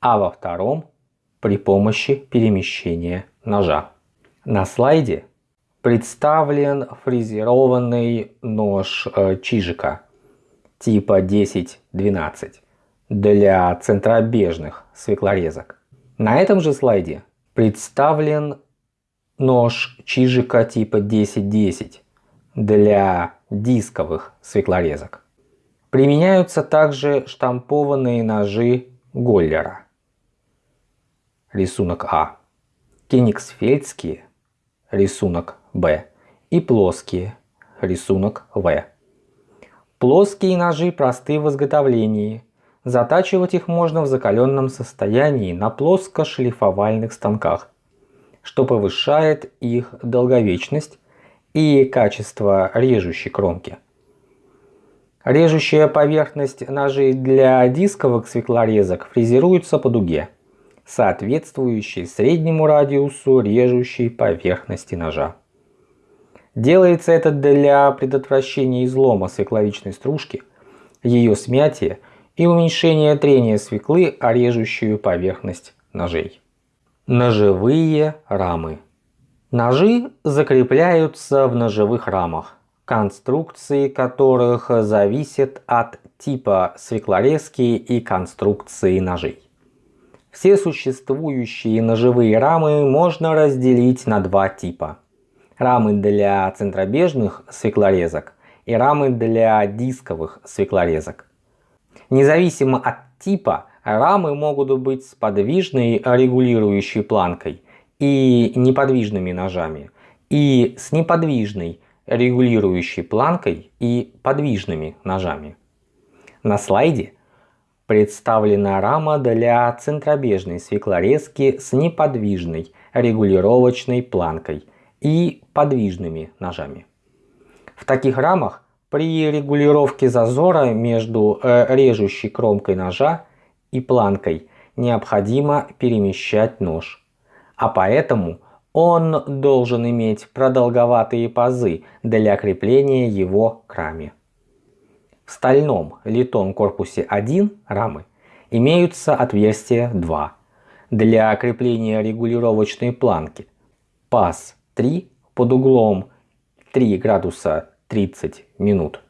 Speaker 1: а во втором при помощи перемещения ножа. На слайде представлен фрезерованный нож э, Чижика типа 10-12 для центробежных свеклорезок. На этом же слайде представлен нож Чижика типа 1010 для дисковых свеклорезок. Применяются также штампованные ножи Голлера. Рисунок А. Кенигсфельдские. Рисунок Б. И плоские. Рисунок В. Плоские ножи просты в изготовлении Затачивать их можно в закаленном состоянии на плоско-шлифовальных станках, что повышает их долговечность и качество режущей кромки. Режущая поверхность ножей для дисковых свеклорезок фрезеруется по дуге, соответствующей среднему радиусу режущей поверхности ножа. Делается это для предотвращения излома свекловичной стружки, ее смятия и уменьшение трения свеклы о режущую поверхность ножей. Ножевые рамы. Ножи закрепляются в ножевых рамах, конструкции которых зависят от типа свеклорезки и конструкции ножей. Все существующие ножевые рамы можно разделить на два типа. Рамы для центробежных свеклорезок и рамы для дисковых свеклорезок. Независимо от типа, рамы могут быть с подвижной регулирующей планкой и неподвижными ножами, и с неподвижной регулирующей планкой и подвижными ножами. На слайде представлена рама для центробежной свеклорезки с неподвижной регулировочной планкой и подвижными ножами. В таких рамах при регулировке зазора между э, режущей кромкой ножа и планкой необходимо перемещать нож, а поэтому он должен иметь продолговатые пазы для крепления его к раме. В стальном литом корпусе 1 рамы имеются отверстия 2 для крепления регулировочной планки, паз 3 под углом 3 градуса 30 минут,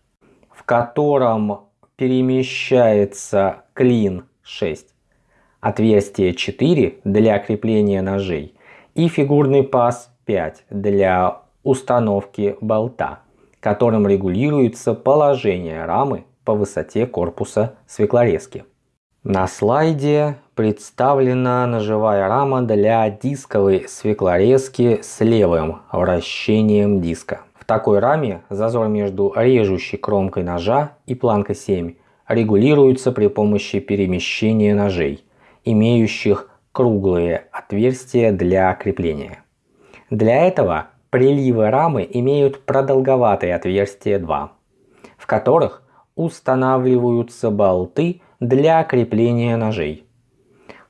Speaker 1: в котором перемещается клин 6, отверстие 4 для крепления ножей и фигурный паз 5 для установки болта, которым регулируется положение рамы по высоте корпуса свеклорезки. На слайде представлена ножевая рама для дисковой свеклорезки с левым вращением диска. В такой раме зазор между режущей кромкой ножа и планкой 7 регулируется при помощи перемещения ножей, имеющих круглые отверстия для крепления. Для этого приливы рамы имеют продолговатые отверстия 2, в которых устанавливаются болты для крепления ножей.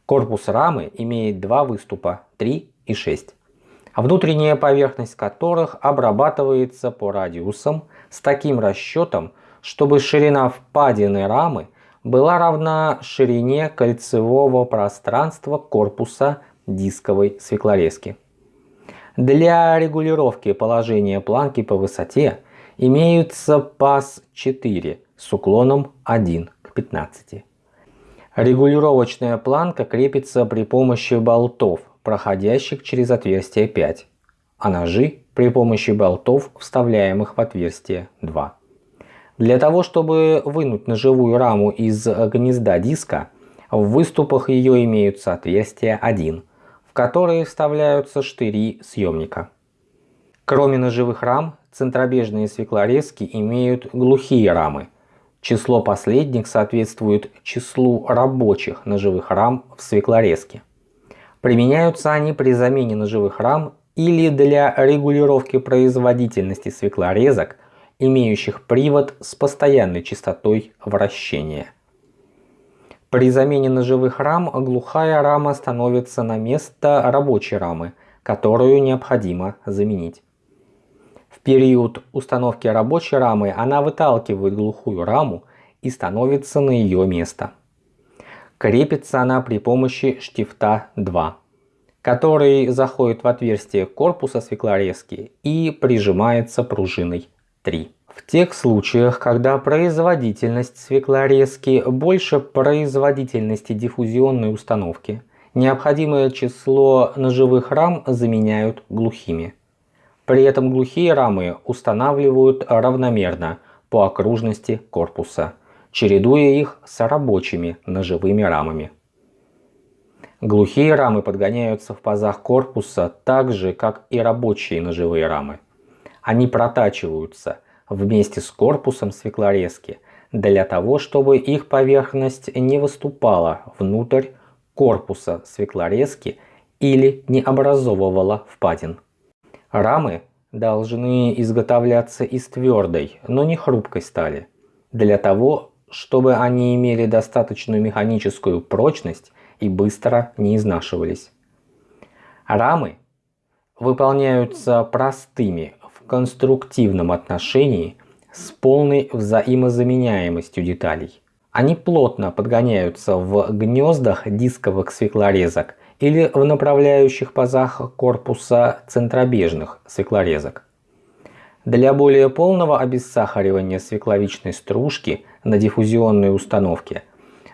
Speaker 1: Корпус рамы имеет два выступа 3 и 6, внутренняя поверхность которых обрабатывается по радиусам с таким расчетом, чтобы ширина впадины рамы была равна ширине кольцевого пространства корпуса дисковой свеклорезки. Для регулировки положения планки по высоте имеются паз 4 с уклоном 1 к 15. Регулировочная планка крепится при помощи болтов, проходящих через отверстие 5, а ножи при помощи болтов, вставляемых в отверстие 2. Для того, чтобы вынуть ножевую раму из гнезда диска, в выступах ее имеются отверстия 1, в которые вставляются штыри съемника. Кроме ножевых рам, центробежные свеклорезки имеют глухие рамы. Число последних соответствует числу рабочих ножевых рам в свеклорезке. Применяются они при замене ножевых рам или для регулировки производительности свеклорезок имеющих привод с постоянной частотой вращения. При замене ножевых рам глухая рама становится на место рабочей рамы, которую необходимо заменить. В период установки рабочей рамы она выталкивает глухую раму и становится на ее место. Крепится она при помощи штифта 2, который заходит в отверстие корпуса свеклорезки и прижимается пружиной 3. В тех случаях, когда производительность свеклорезки больше производительности диффузионной установки, необходимое число ножевых рам заменяют глухими. При этом глухие рамы устанавливают равномерно по окружности корпуса, чередуя их с рабочими ножевыми рамами. Глухие рамы подгоняются в пазах корпуса так же, как и рабочие ножевые рамы. Они протачиваются вместе с корпусом свеклорезки для того, чтобы их поверхность не выступала внутрь корпуса свеклорезки или не образовывала впадин. Рамы должны изготовляться из твердой, но не хрупкой стали, для того, чтобы они имели достаточную механическую прочность и быстро не изнашивались. Рамы выполняются простыми конструктивном отношении с полной взаимозаменяемостью деталей. Они плотно подгоняются в гнездах дисковых свеклорезок или в направляющих пазах корпуса центробежных свеклорезок. Для более полного обессахаривания свекловичной стружки на диффузионной установке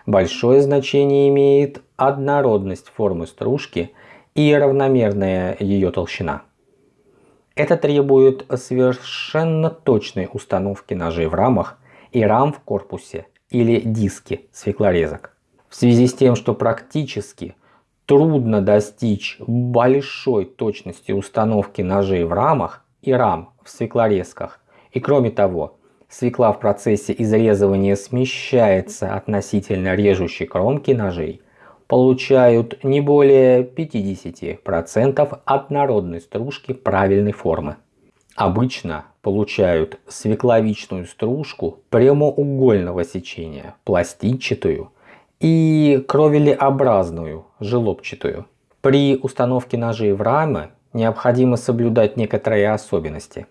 Speaker 1: большое значение имеет однородность формы стружки и равномерная ее толщина. Это требует совершенно точной установки ножей в рамах и рам в корпусе или диске свеклорезок. В связи с тем, что практически трудно достичь большой точности установки ножей в рамах и рам в свеклорезках, и кроме того, свекла в процессе изрезывания смещается относительно режущей кромки ножей, получают не более 50% однородной стружки правильной формы. Обычно получают свекловичную стружку прямоугольного сечения, пластинчатую и кровелеобразную, желобчатую. При установке ножей в рамы необходимо соблюдать некоторые особенности.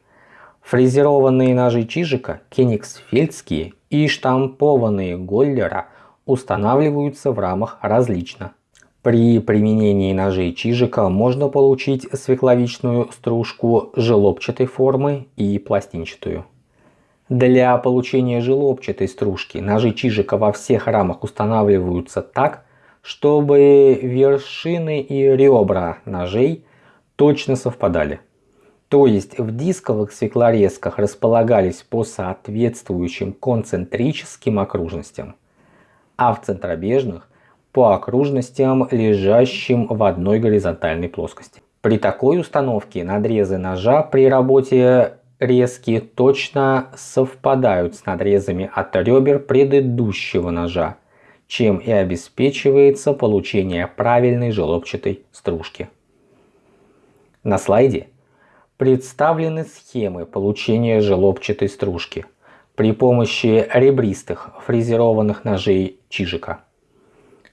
Speaker 1: Фрезерованные ножи Чижика, кенигсфельдские и штампованные Голлера устанавливаются в рамах различно. При применении ножей Чижика можно получить свекловичную стружку желобчатой формы и пластинчатую. Для получения желобчатой стружки ножи Чижика во всех рамах устанавливаются так, чтобы вершины и ребра ножей точно совпадали. То есть в дисковых свеклорезках располагались по соответствующим концентрическим окружностям, а в центробежных по окружностям, лежащим в одной горизонтальной плоскости. При такой установке надрезы ножа при работе резки точно совпадают с надрезами от ребер предыдущего ножа, чем и обеспечивается получение правильной желобчатой стружки. На слайде представлены схемы получения желобчатой стружки при помощи ребристых фрезерованных ножей Чижика.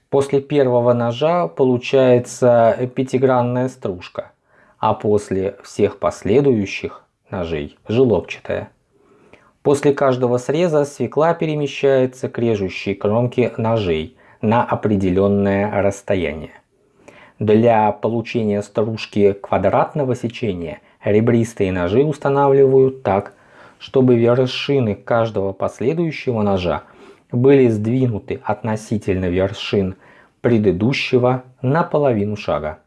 Speaker 1: После первого ножа получается пятигранная стружка, а после всех последующих ножей желобчатая. После каждого среза свекла перемещается к режущей кромке ножей на определенное расстояние. Для получения стружки квадратного сечения ребристые ножи устанавливают так, чтобы вершины каждого последующего ножа были сдвинуты относительно вершин предыдущего на половину шага.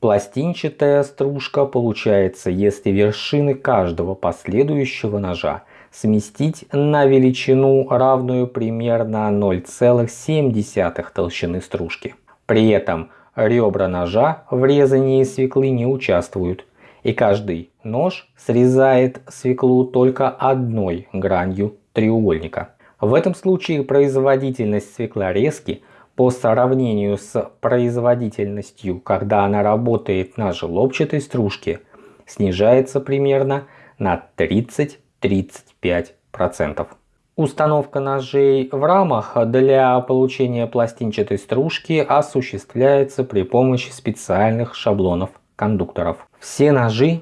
Speaker 1: Пластинчатая стружка получается, если вершины каждого последующего ножа сместить на величину, равную примерно 0,7 толщины стружки. При этом ребра ножа в резании свеклы не участвуют, и каждый нож срезает свеклу только одной гранью треугольника. В этом случае производительность свеклорезки по сравнению с производительностью, когда она работает на желобчатой стружке, снижается примерно на 30 35%. Установка ножей в рамах для получения пластинчатой стружки осуществляется при помощи специальных шаблонов кондукторов. Все ножи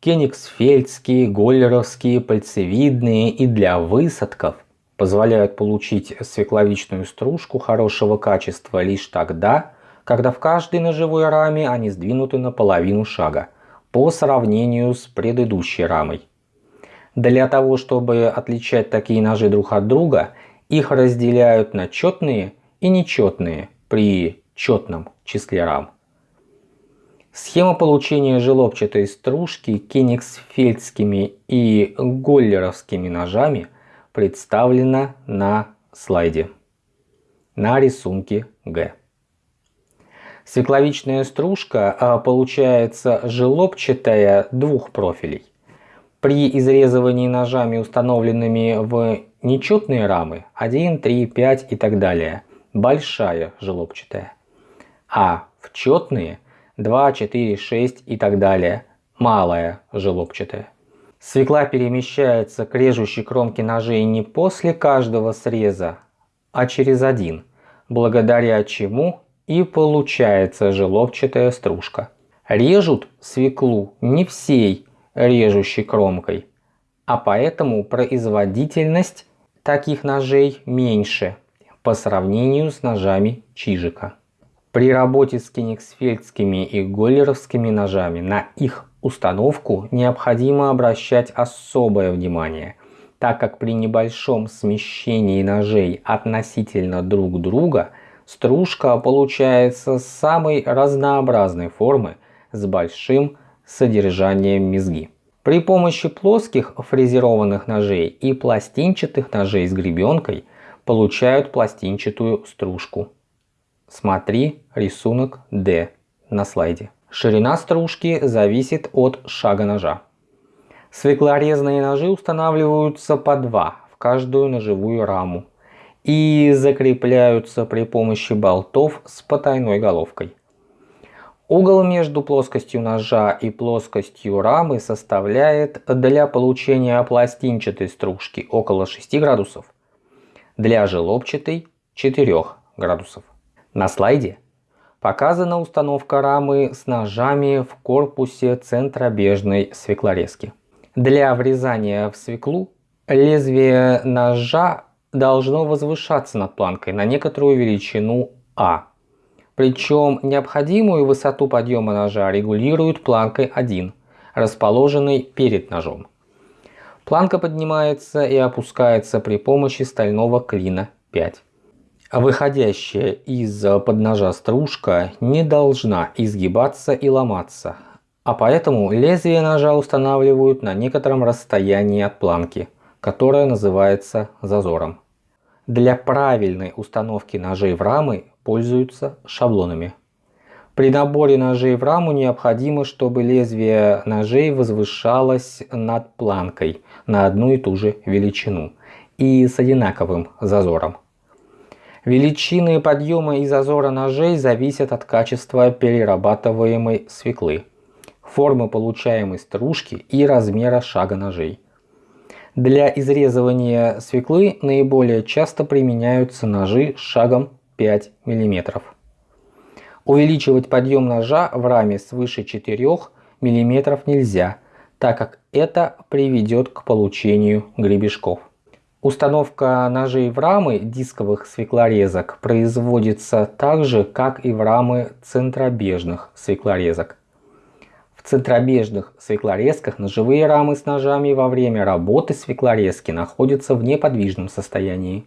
Speaker 1: кенигсфельдские, голлеровские, пальцевидные и для высадков позволяют получить свекловичную стружку хорошего качества лишь тогда, когда в каждой ножевой раме они сдвинуты на половину шага по сравнению с предыдущей рамой. Для того, чтобы отличать такие ножи друг от друга, их разделяют на четные и нечетные при четном числе рам. Схема получения желобчатой стружки кенигсфельдскими и голлеровскими ножами представлена на слайде на рисунке Г. Свекловичная стружка а, получается желобчатая двух профилей. При изрезывании ножами, установленными в нечетные рамы 1, 3, 5 и так далее, большая желобчатая. А в четные 2, 4, 6 и так далее, малая желобчатая. Свекла перемещается к режущей кромке ножей не после каждого среза, а через один, благодаря чему и получается желобчатая стружка. Режут свеклу не всей режущей кромкой, а поэтому производительность таких ножей меньше по сравнению с ножами Чижика. При работе с кенигсфельдскими и голлеровскими ножами на их установку необходимо обращать особое внимание, так как при небольшом смещении ножей относительно друг друга стружка получается самой разнообразной формы с большим содержанием мезги. При помощи плоских фрезерованных ножей и пластинчатых ножей с гребенкой получают пластинчатую стружку. Смотри рисунок D на слайде. Ширина стружки зависит от шага ножа. Свеклорезные ножи устанавливаются по два в каждую ножевую раму и закрепляются при помощи болтов с потайной головкой. Угол между плоскостью ножа и плоскостью рамы составляет для получения пластинчатой стружки около 6 градусов, для желобчатой 4 градусов. На слайде показана установка рамы с ножами в корпусе центробежной свеклорезки. Для врезания в свеклу лезвие ножа должно возвышаться над планкой на некоторую величину А причем необходимую высоту подъема ножа регулируют планкой 1, расположенной перед ножом. Планка поднимается и опускается при помощи стального клина 5. Выходящая из подножа стружка не должна изгибаться и ломаться, а поэтому лезвие ножа устанавливают на некотором расстоянии от планки, которая называется зазором. Для правильной установки ножей в рамы пользуются шаблонами. При наборе ножей в раму необходимо, чтобы лезвие ножей возвышалось над планкой на одну и ту же величину и с одинаковым зазором. Величины подъема и зазора ножей зависят от качества перерабатываемой свеклы, формы получаемой стружки и размера шага ножей. Для изрезывания свеклы наиболее часто применяются ножи с шагом 5 мм. Увеличивать подъем ножа в раме свыше 4 мм нельзя, так как это приведет к получению гребешков. Установка ножей в рамы дисковых свеклорезок производится так же, как и в рамы центробежных свеклорезок. В центробежных свеклорезках ножевые рамы с ножами во время работы свеклорезки находятся в неподвижном состоянии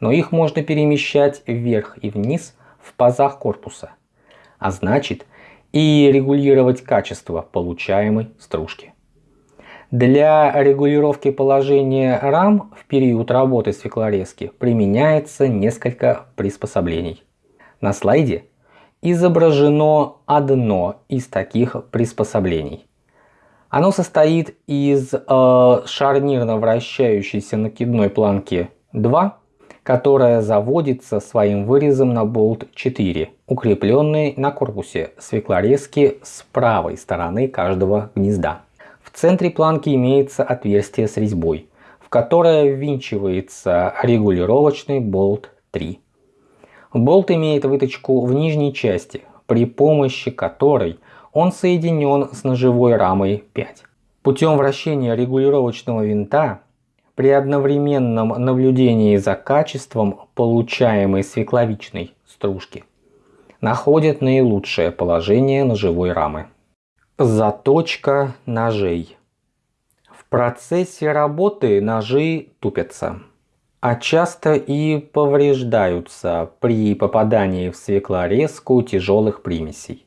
Speaker 1: но их можно перемещать вверх и вниз в пазах корпуса, а значит и регулировать качество получаемой стружки. Для регулировки положения рам в период работы свеклорезки применяется несколько приспособлений. На слайде изображено одно из таких приспособлений. Оно состоит из э, шарнирно вращающейся накидной планки 2 которая заводится своим вырезом на болт 4, укрепленный на корпусе свеклорезки с правой стороны каждого гнезда. В центре планки имеется отверстие с резьбой, в которое ввинчивается регулировочный болт 3. Болт имеет выточку в нижней части, при помощи которой он соединен с ножевой рамой 5. Путем вращения регулировочного винта при одновременном наблюдении за качеством получаемой свекловичной стружки находят наилучшее положение ножевой рамы. Заточка ножей. В процессе работы ножи тупятся, а часто и повреждаются при попадании в свеклорезку тяжелых примесей.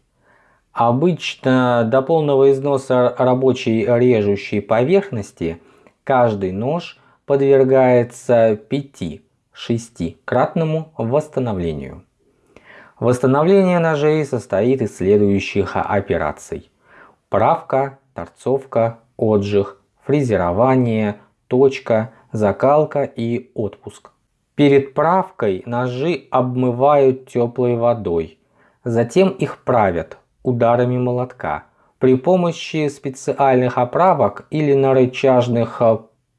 Speaker 1: Обычно до полного износа рабочей режущей поверхности каждый нож подвергается 5-6-кратному восстановлению. Восстановление ножей состоит из следующих операций. Правка, торцовка, отжиг, фрезерование, точка, закалка и отпуск. Перед правкой ножи обмывают теплой водой, затем их правят ударами молотка при помощи специальных оправок или на рычажных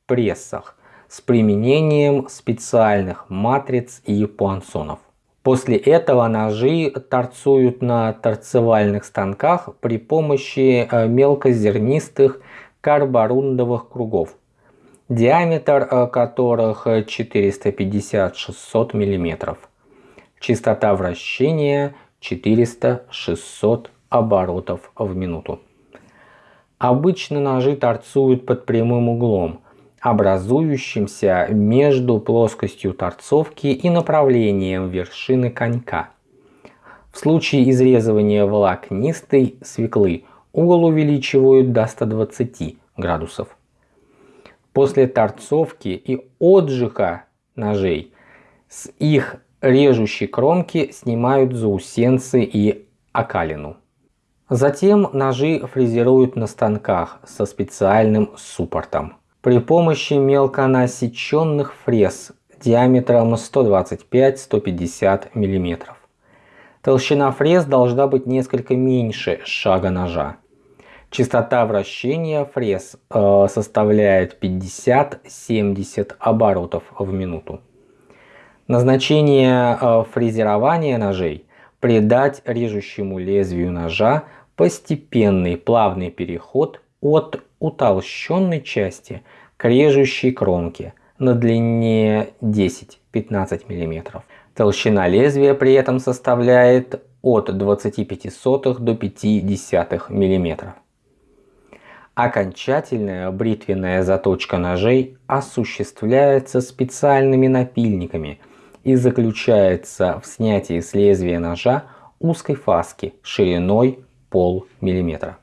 Speaker 1: прессах с применением специальных матриц и пуансонов. После этого ножи торцуют на торцевальных станках при помощи э, мелкозернистых карборундовых кругов, диаметр э, которых 450-600 мм. Частота вращения 400-600 оборотов в минуту. Обычно ножи торцуют под прямым углом, образующимся между плоскостью торцовки и направлением вершины конька. В случае изрезывания волокнистой свеклы угол увеличивают до 120 градусов. После торцовки и отжига ножей с их режущей кромки снимают заусенцы и окалину. Затем ножи фрезеруют на станках со специальным суппортом. При помощи мелко насеченных фрез диаметром 125-150 мм. Толщина фрез должна быть несколько меньше шага ножа. Частота вращения фрез э, составляет 50-70 оборотов в минуту. Назначение э, фрезерования ножей – придать режущему лезвию ножа постепенный плавный переход от утолщенной части к режущей кромке на длине 10-15 мм. Толщина лезвия при этом составляет от 25 до 0,5 мм. Окончательная бритвенная заточка ножей осуществляется специальными напильниками – и заключается в снятии с лезвия ножа узкой фаски шириной пол миллиметра.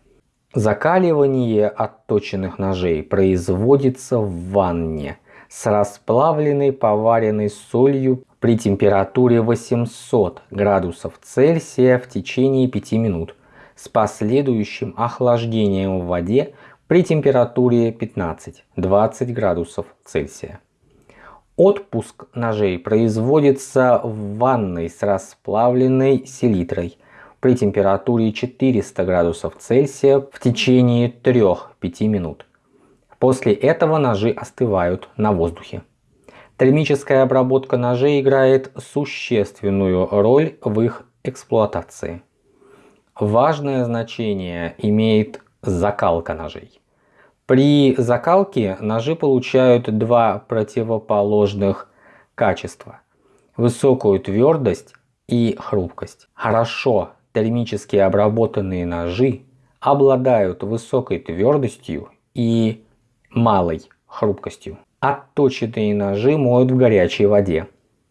Speaker 1: Закаливание отточенных ножей производится в ванне с расплавленной поваренной солью при температуре 800 градусов Цельсия в течение 5 минут с последующим охлаждением в воде при температуре 15-20 градусов Цельсия. Отпуск ножей производится в ванной с расплавленной селитрой при температуре 400 градусов Цельсия в течение 3-5 минут. После этого ножи остывают на воздухе. Термическая обработка ножей играет существенную роль в их эксплуатации. Важное значение имеет закалка ножей. При закалке ножи получают два противоположных качества. Высокую твердость и хрупкость. Хорошо термически обработанные ножи обладают высокой твердостью и малой хрупкостью. Отточенные ножи моют в горячей воде,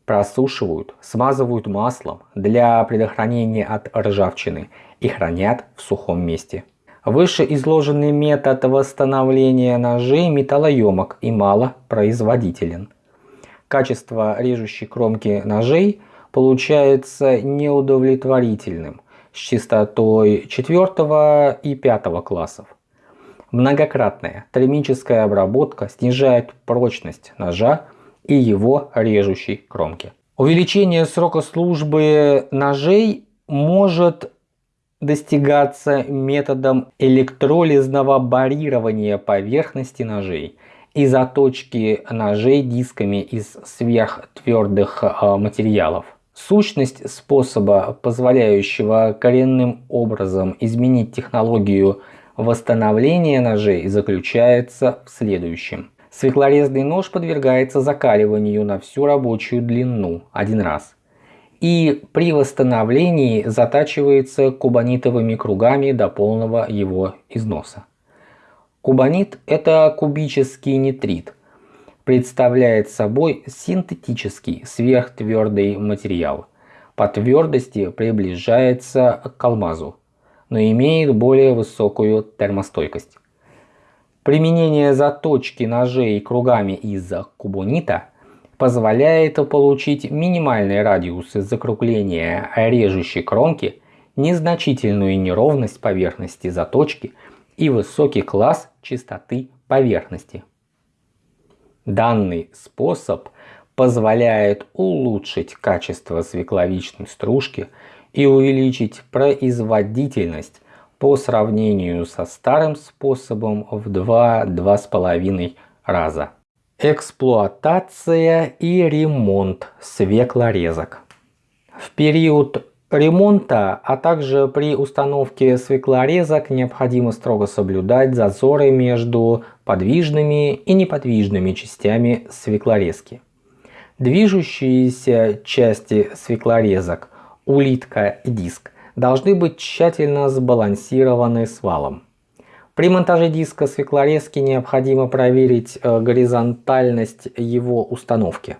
Speaker 1: просушивают, смазывают маслом для предохранения от ржавчины и хранят в сухом месте. Вышеизложенный метод восстановления ножей металлоемок и малопроизводителен. Качество режущей кромки ножей получается неудовлетворительным с частотой 4 и 5 классов. Многократная термическая обработка снижает прочность ножа и его режущей кромки. Увеличение срока службы ножей может достигаться методом электролизного барирования поверхности ножей и заточки ножей дисками из сверхтвердых а, материалов. Сущность способа, позволяющего коренным образом изменить технологию восстановления ножей, заключается в следующем. Свеклорезный нож подвергается закаливанию на всю рабочую длину один раз – и при восстановлении затачивается кубонитовыми кругами до полного его износа. Кубонит – это кубический нитрит. Представляет собой синтетический сверхтвердый материал. По твердости приближается к алмазу, но имеет более высокую термостойкость. Применение заточки ножей кругами из кубонита – позволяет получить минимальный радиус закругления режущей кромки, незначительную неровность поверхности заточки и высокий класс чистоты поверхности. Данный способ позволяет улучшить качество свекловичной стружки и увеличить производительность по сравнению со старым способом в 2-2,5 раза. Эксплуатация и ремонт свеклорезок. В период ремонта, а также при установке свеклорезок необходимо строго соблюдать зазоры между подвижными и неподвижными частями свеклорезки. Движущиеся части свеклорезок, улитка и диск, должны быть тщательно сбалансированы с валом. При монтаже диска свеклорезки необходимо проверить э, горизонтальность его установки.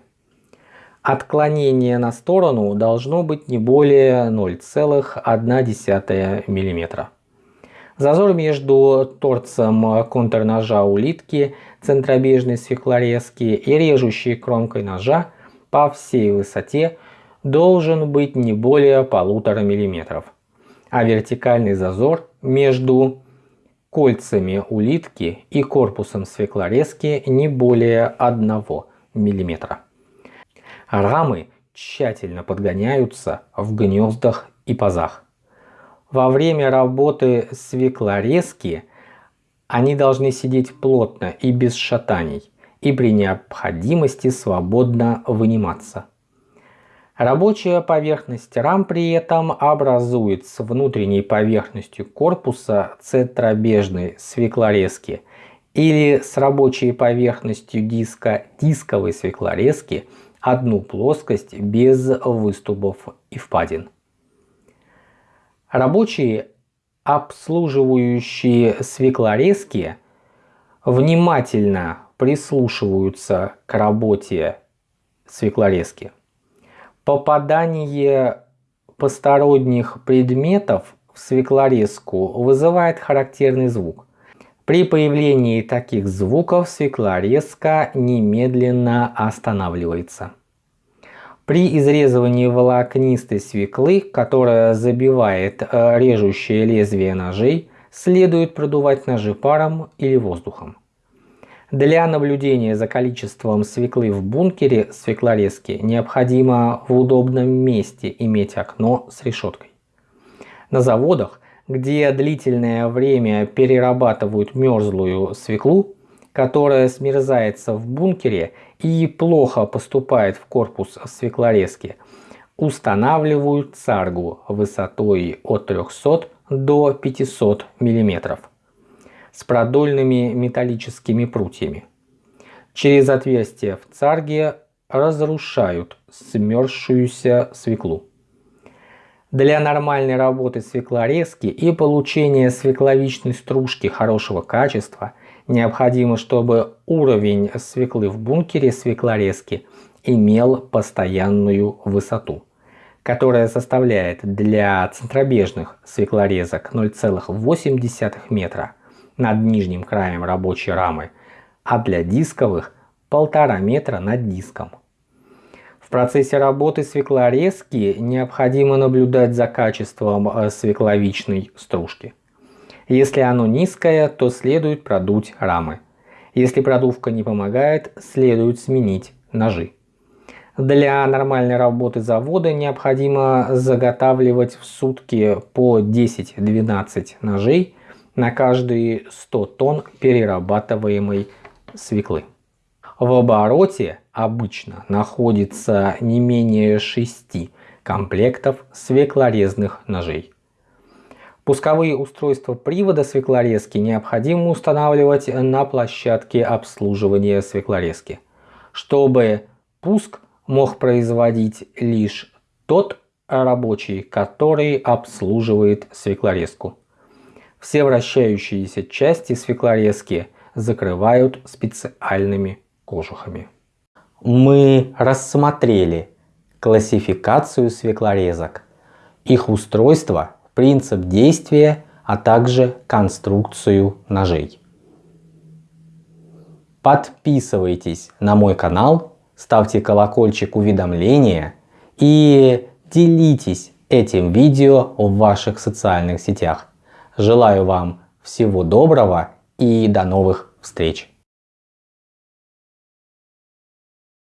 Speaker 1: Отклонение на сторону должно быть не более 0,1 мм. Зазор между торцем контрножа улитки, центробежной свеклорезки и режущей кромкой ножа по всей высоте должен быть не более 1,5 мм, а вертикальный зазор между кольцами улитки и корпусом свеклорезки не более 1 мм. Рамы тщательно подгоняются в гнездах и пазах. Во время работы свеклорезки они должны сидеть плотно и без шатаний, и при необходимости свободно выниматься. Рабочая поверхность рам при этом образует с внутренней поверхностью корпуса центробежной свеклорезки или с рабочей поверхностью диска дисковой свеклорезки одну плоскость без выступов и впадин. Рабочие, обслуживающие свеклорезки, внимательно прислушиваются к работе свеклорезки. Попадание посторонних предметов в свеклорезку вызывает характерный звук. При появлении таких звуков свеклорезка немедленно останавливается. При изрезывании волокнистой свеклы, которая забивает э, режущее лезвие ножей, следует продувать ножи паром или воздухом. Для наблюдения за количеством свеклы в бункере свеклорезки необходимо в удобном месте иметь окно с решеткой. На заводах, где длительное время перерабатывают мерзлую свеклу, которая смерзается в бункере и плохо поступает в корпус свеклорезки, устанавливают царгу высотой от 300 до 500 мм с продольными металлическими прутьями. Через отверстие в царге разрушают смерзшуюся свеклу. Для нормальной работы свеклорезки и получения свекловичной стружки хорошего качества необходимо, чтобы уровень свеклы в бункере свеклорезки имел постоянную высоту, которая составляет для центробежных свеклорезок 0,8 метра над нижним краем рабочей рамы, а для дисковых 1,5 метра над диском. В процессе работы свеклорезки необходимо наблюдать за качеством э, свекловичной стружки. Если оно низкое, то следует продуть рамы. Если продувка не помогает, следует сменить ножи. Для нормальной работы завода необходимо заготавливать в сутки по 10-12 ножей на каждые 100 тонн перерабатываемой свеклы. В обороте обычно находится не менее 6 комплектов свеклорезных ножей. Пусковые устройства привода свеклорезки необходимо устанавливать на площадке обслуживания свеклорезки, чтобы пуск мог производить лишь тот рабочий, который обслуживает свеклорезку. Все вращающиеся части свеклорезки закрывают специальными кожухами. Мы рассмотрели классификацию свеклорезок, их устройство принцип действия, а также конструкцию ножей. Подписывайтесь на мой канал, ставьте колокольчик уведомления и делитесь этим видео в ваших социальных сетях. Желаю вам всего доброго и до новых встреч!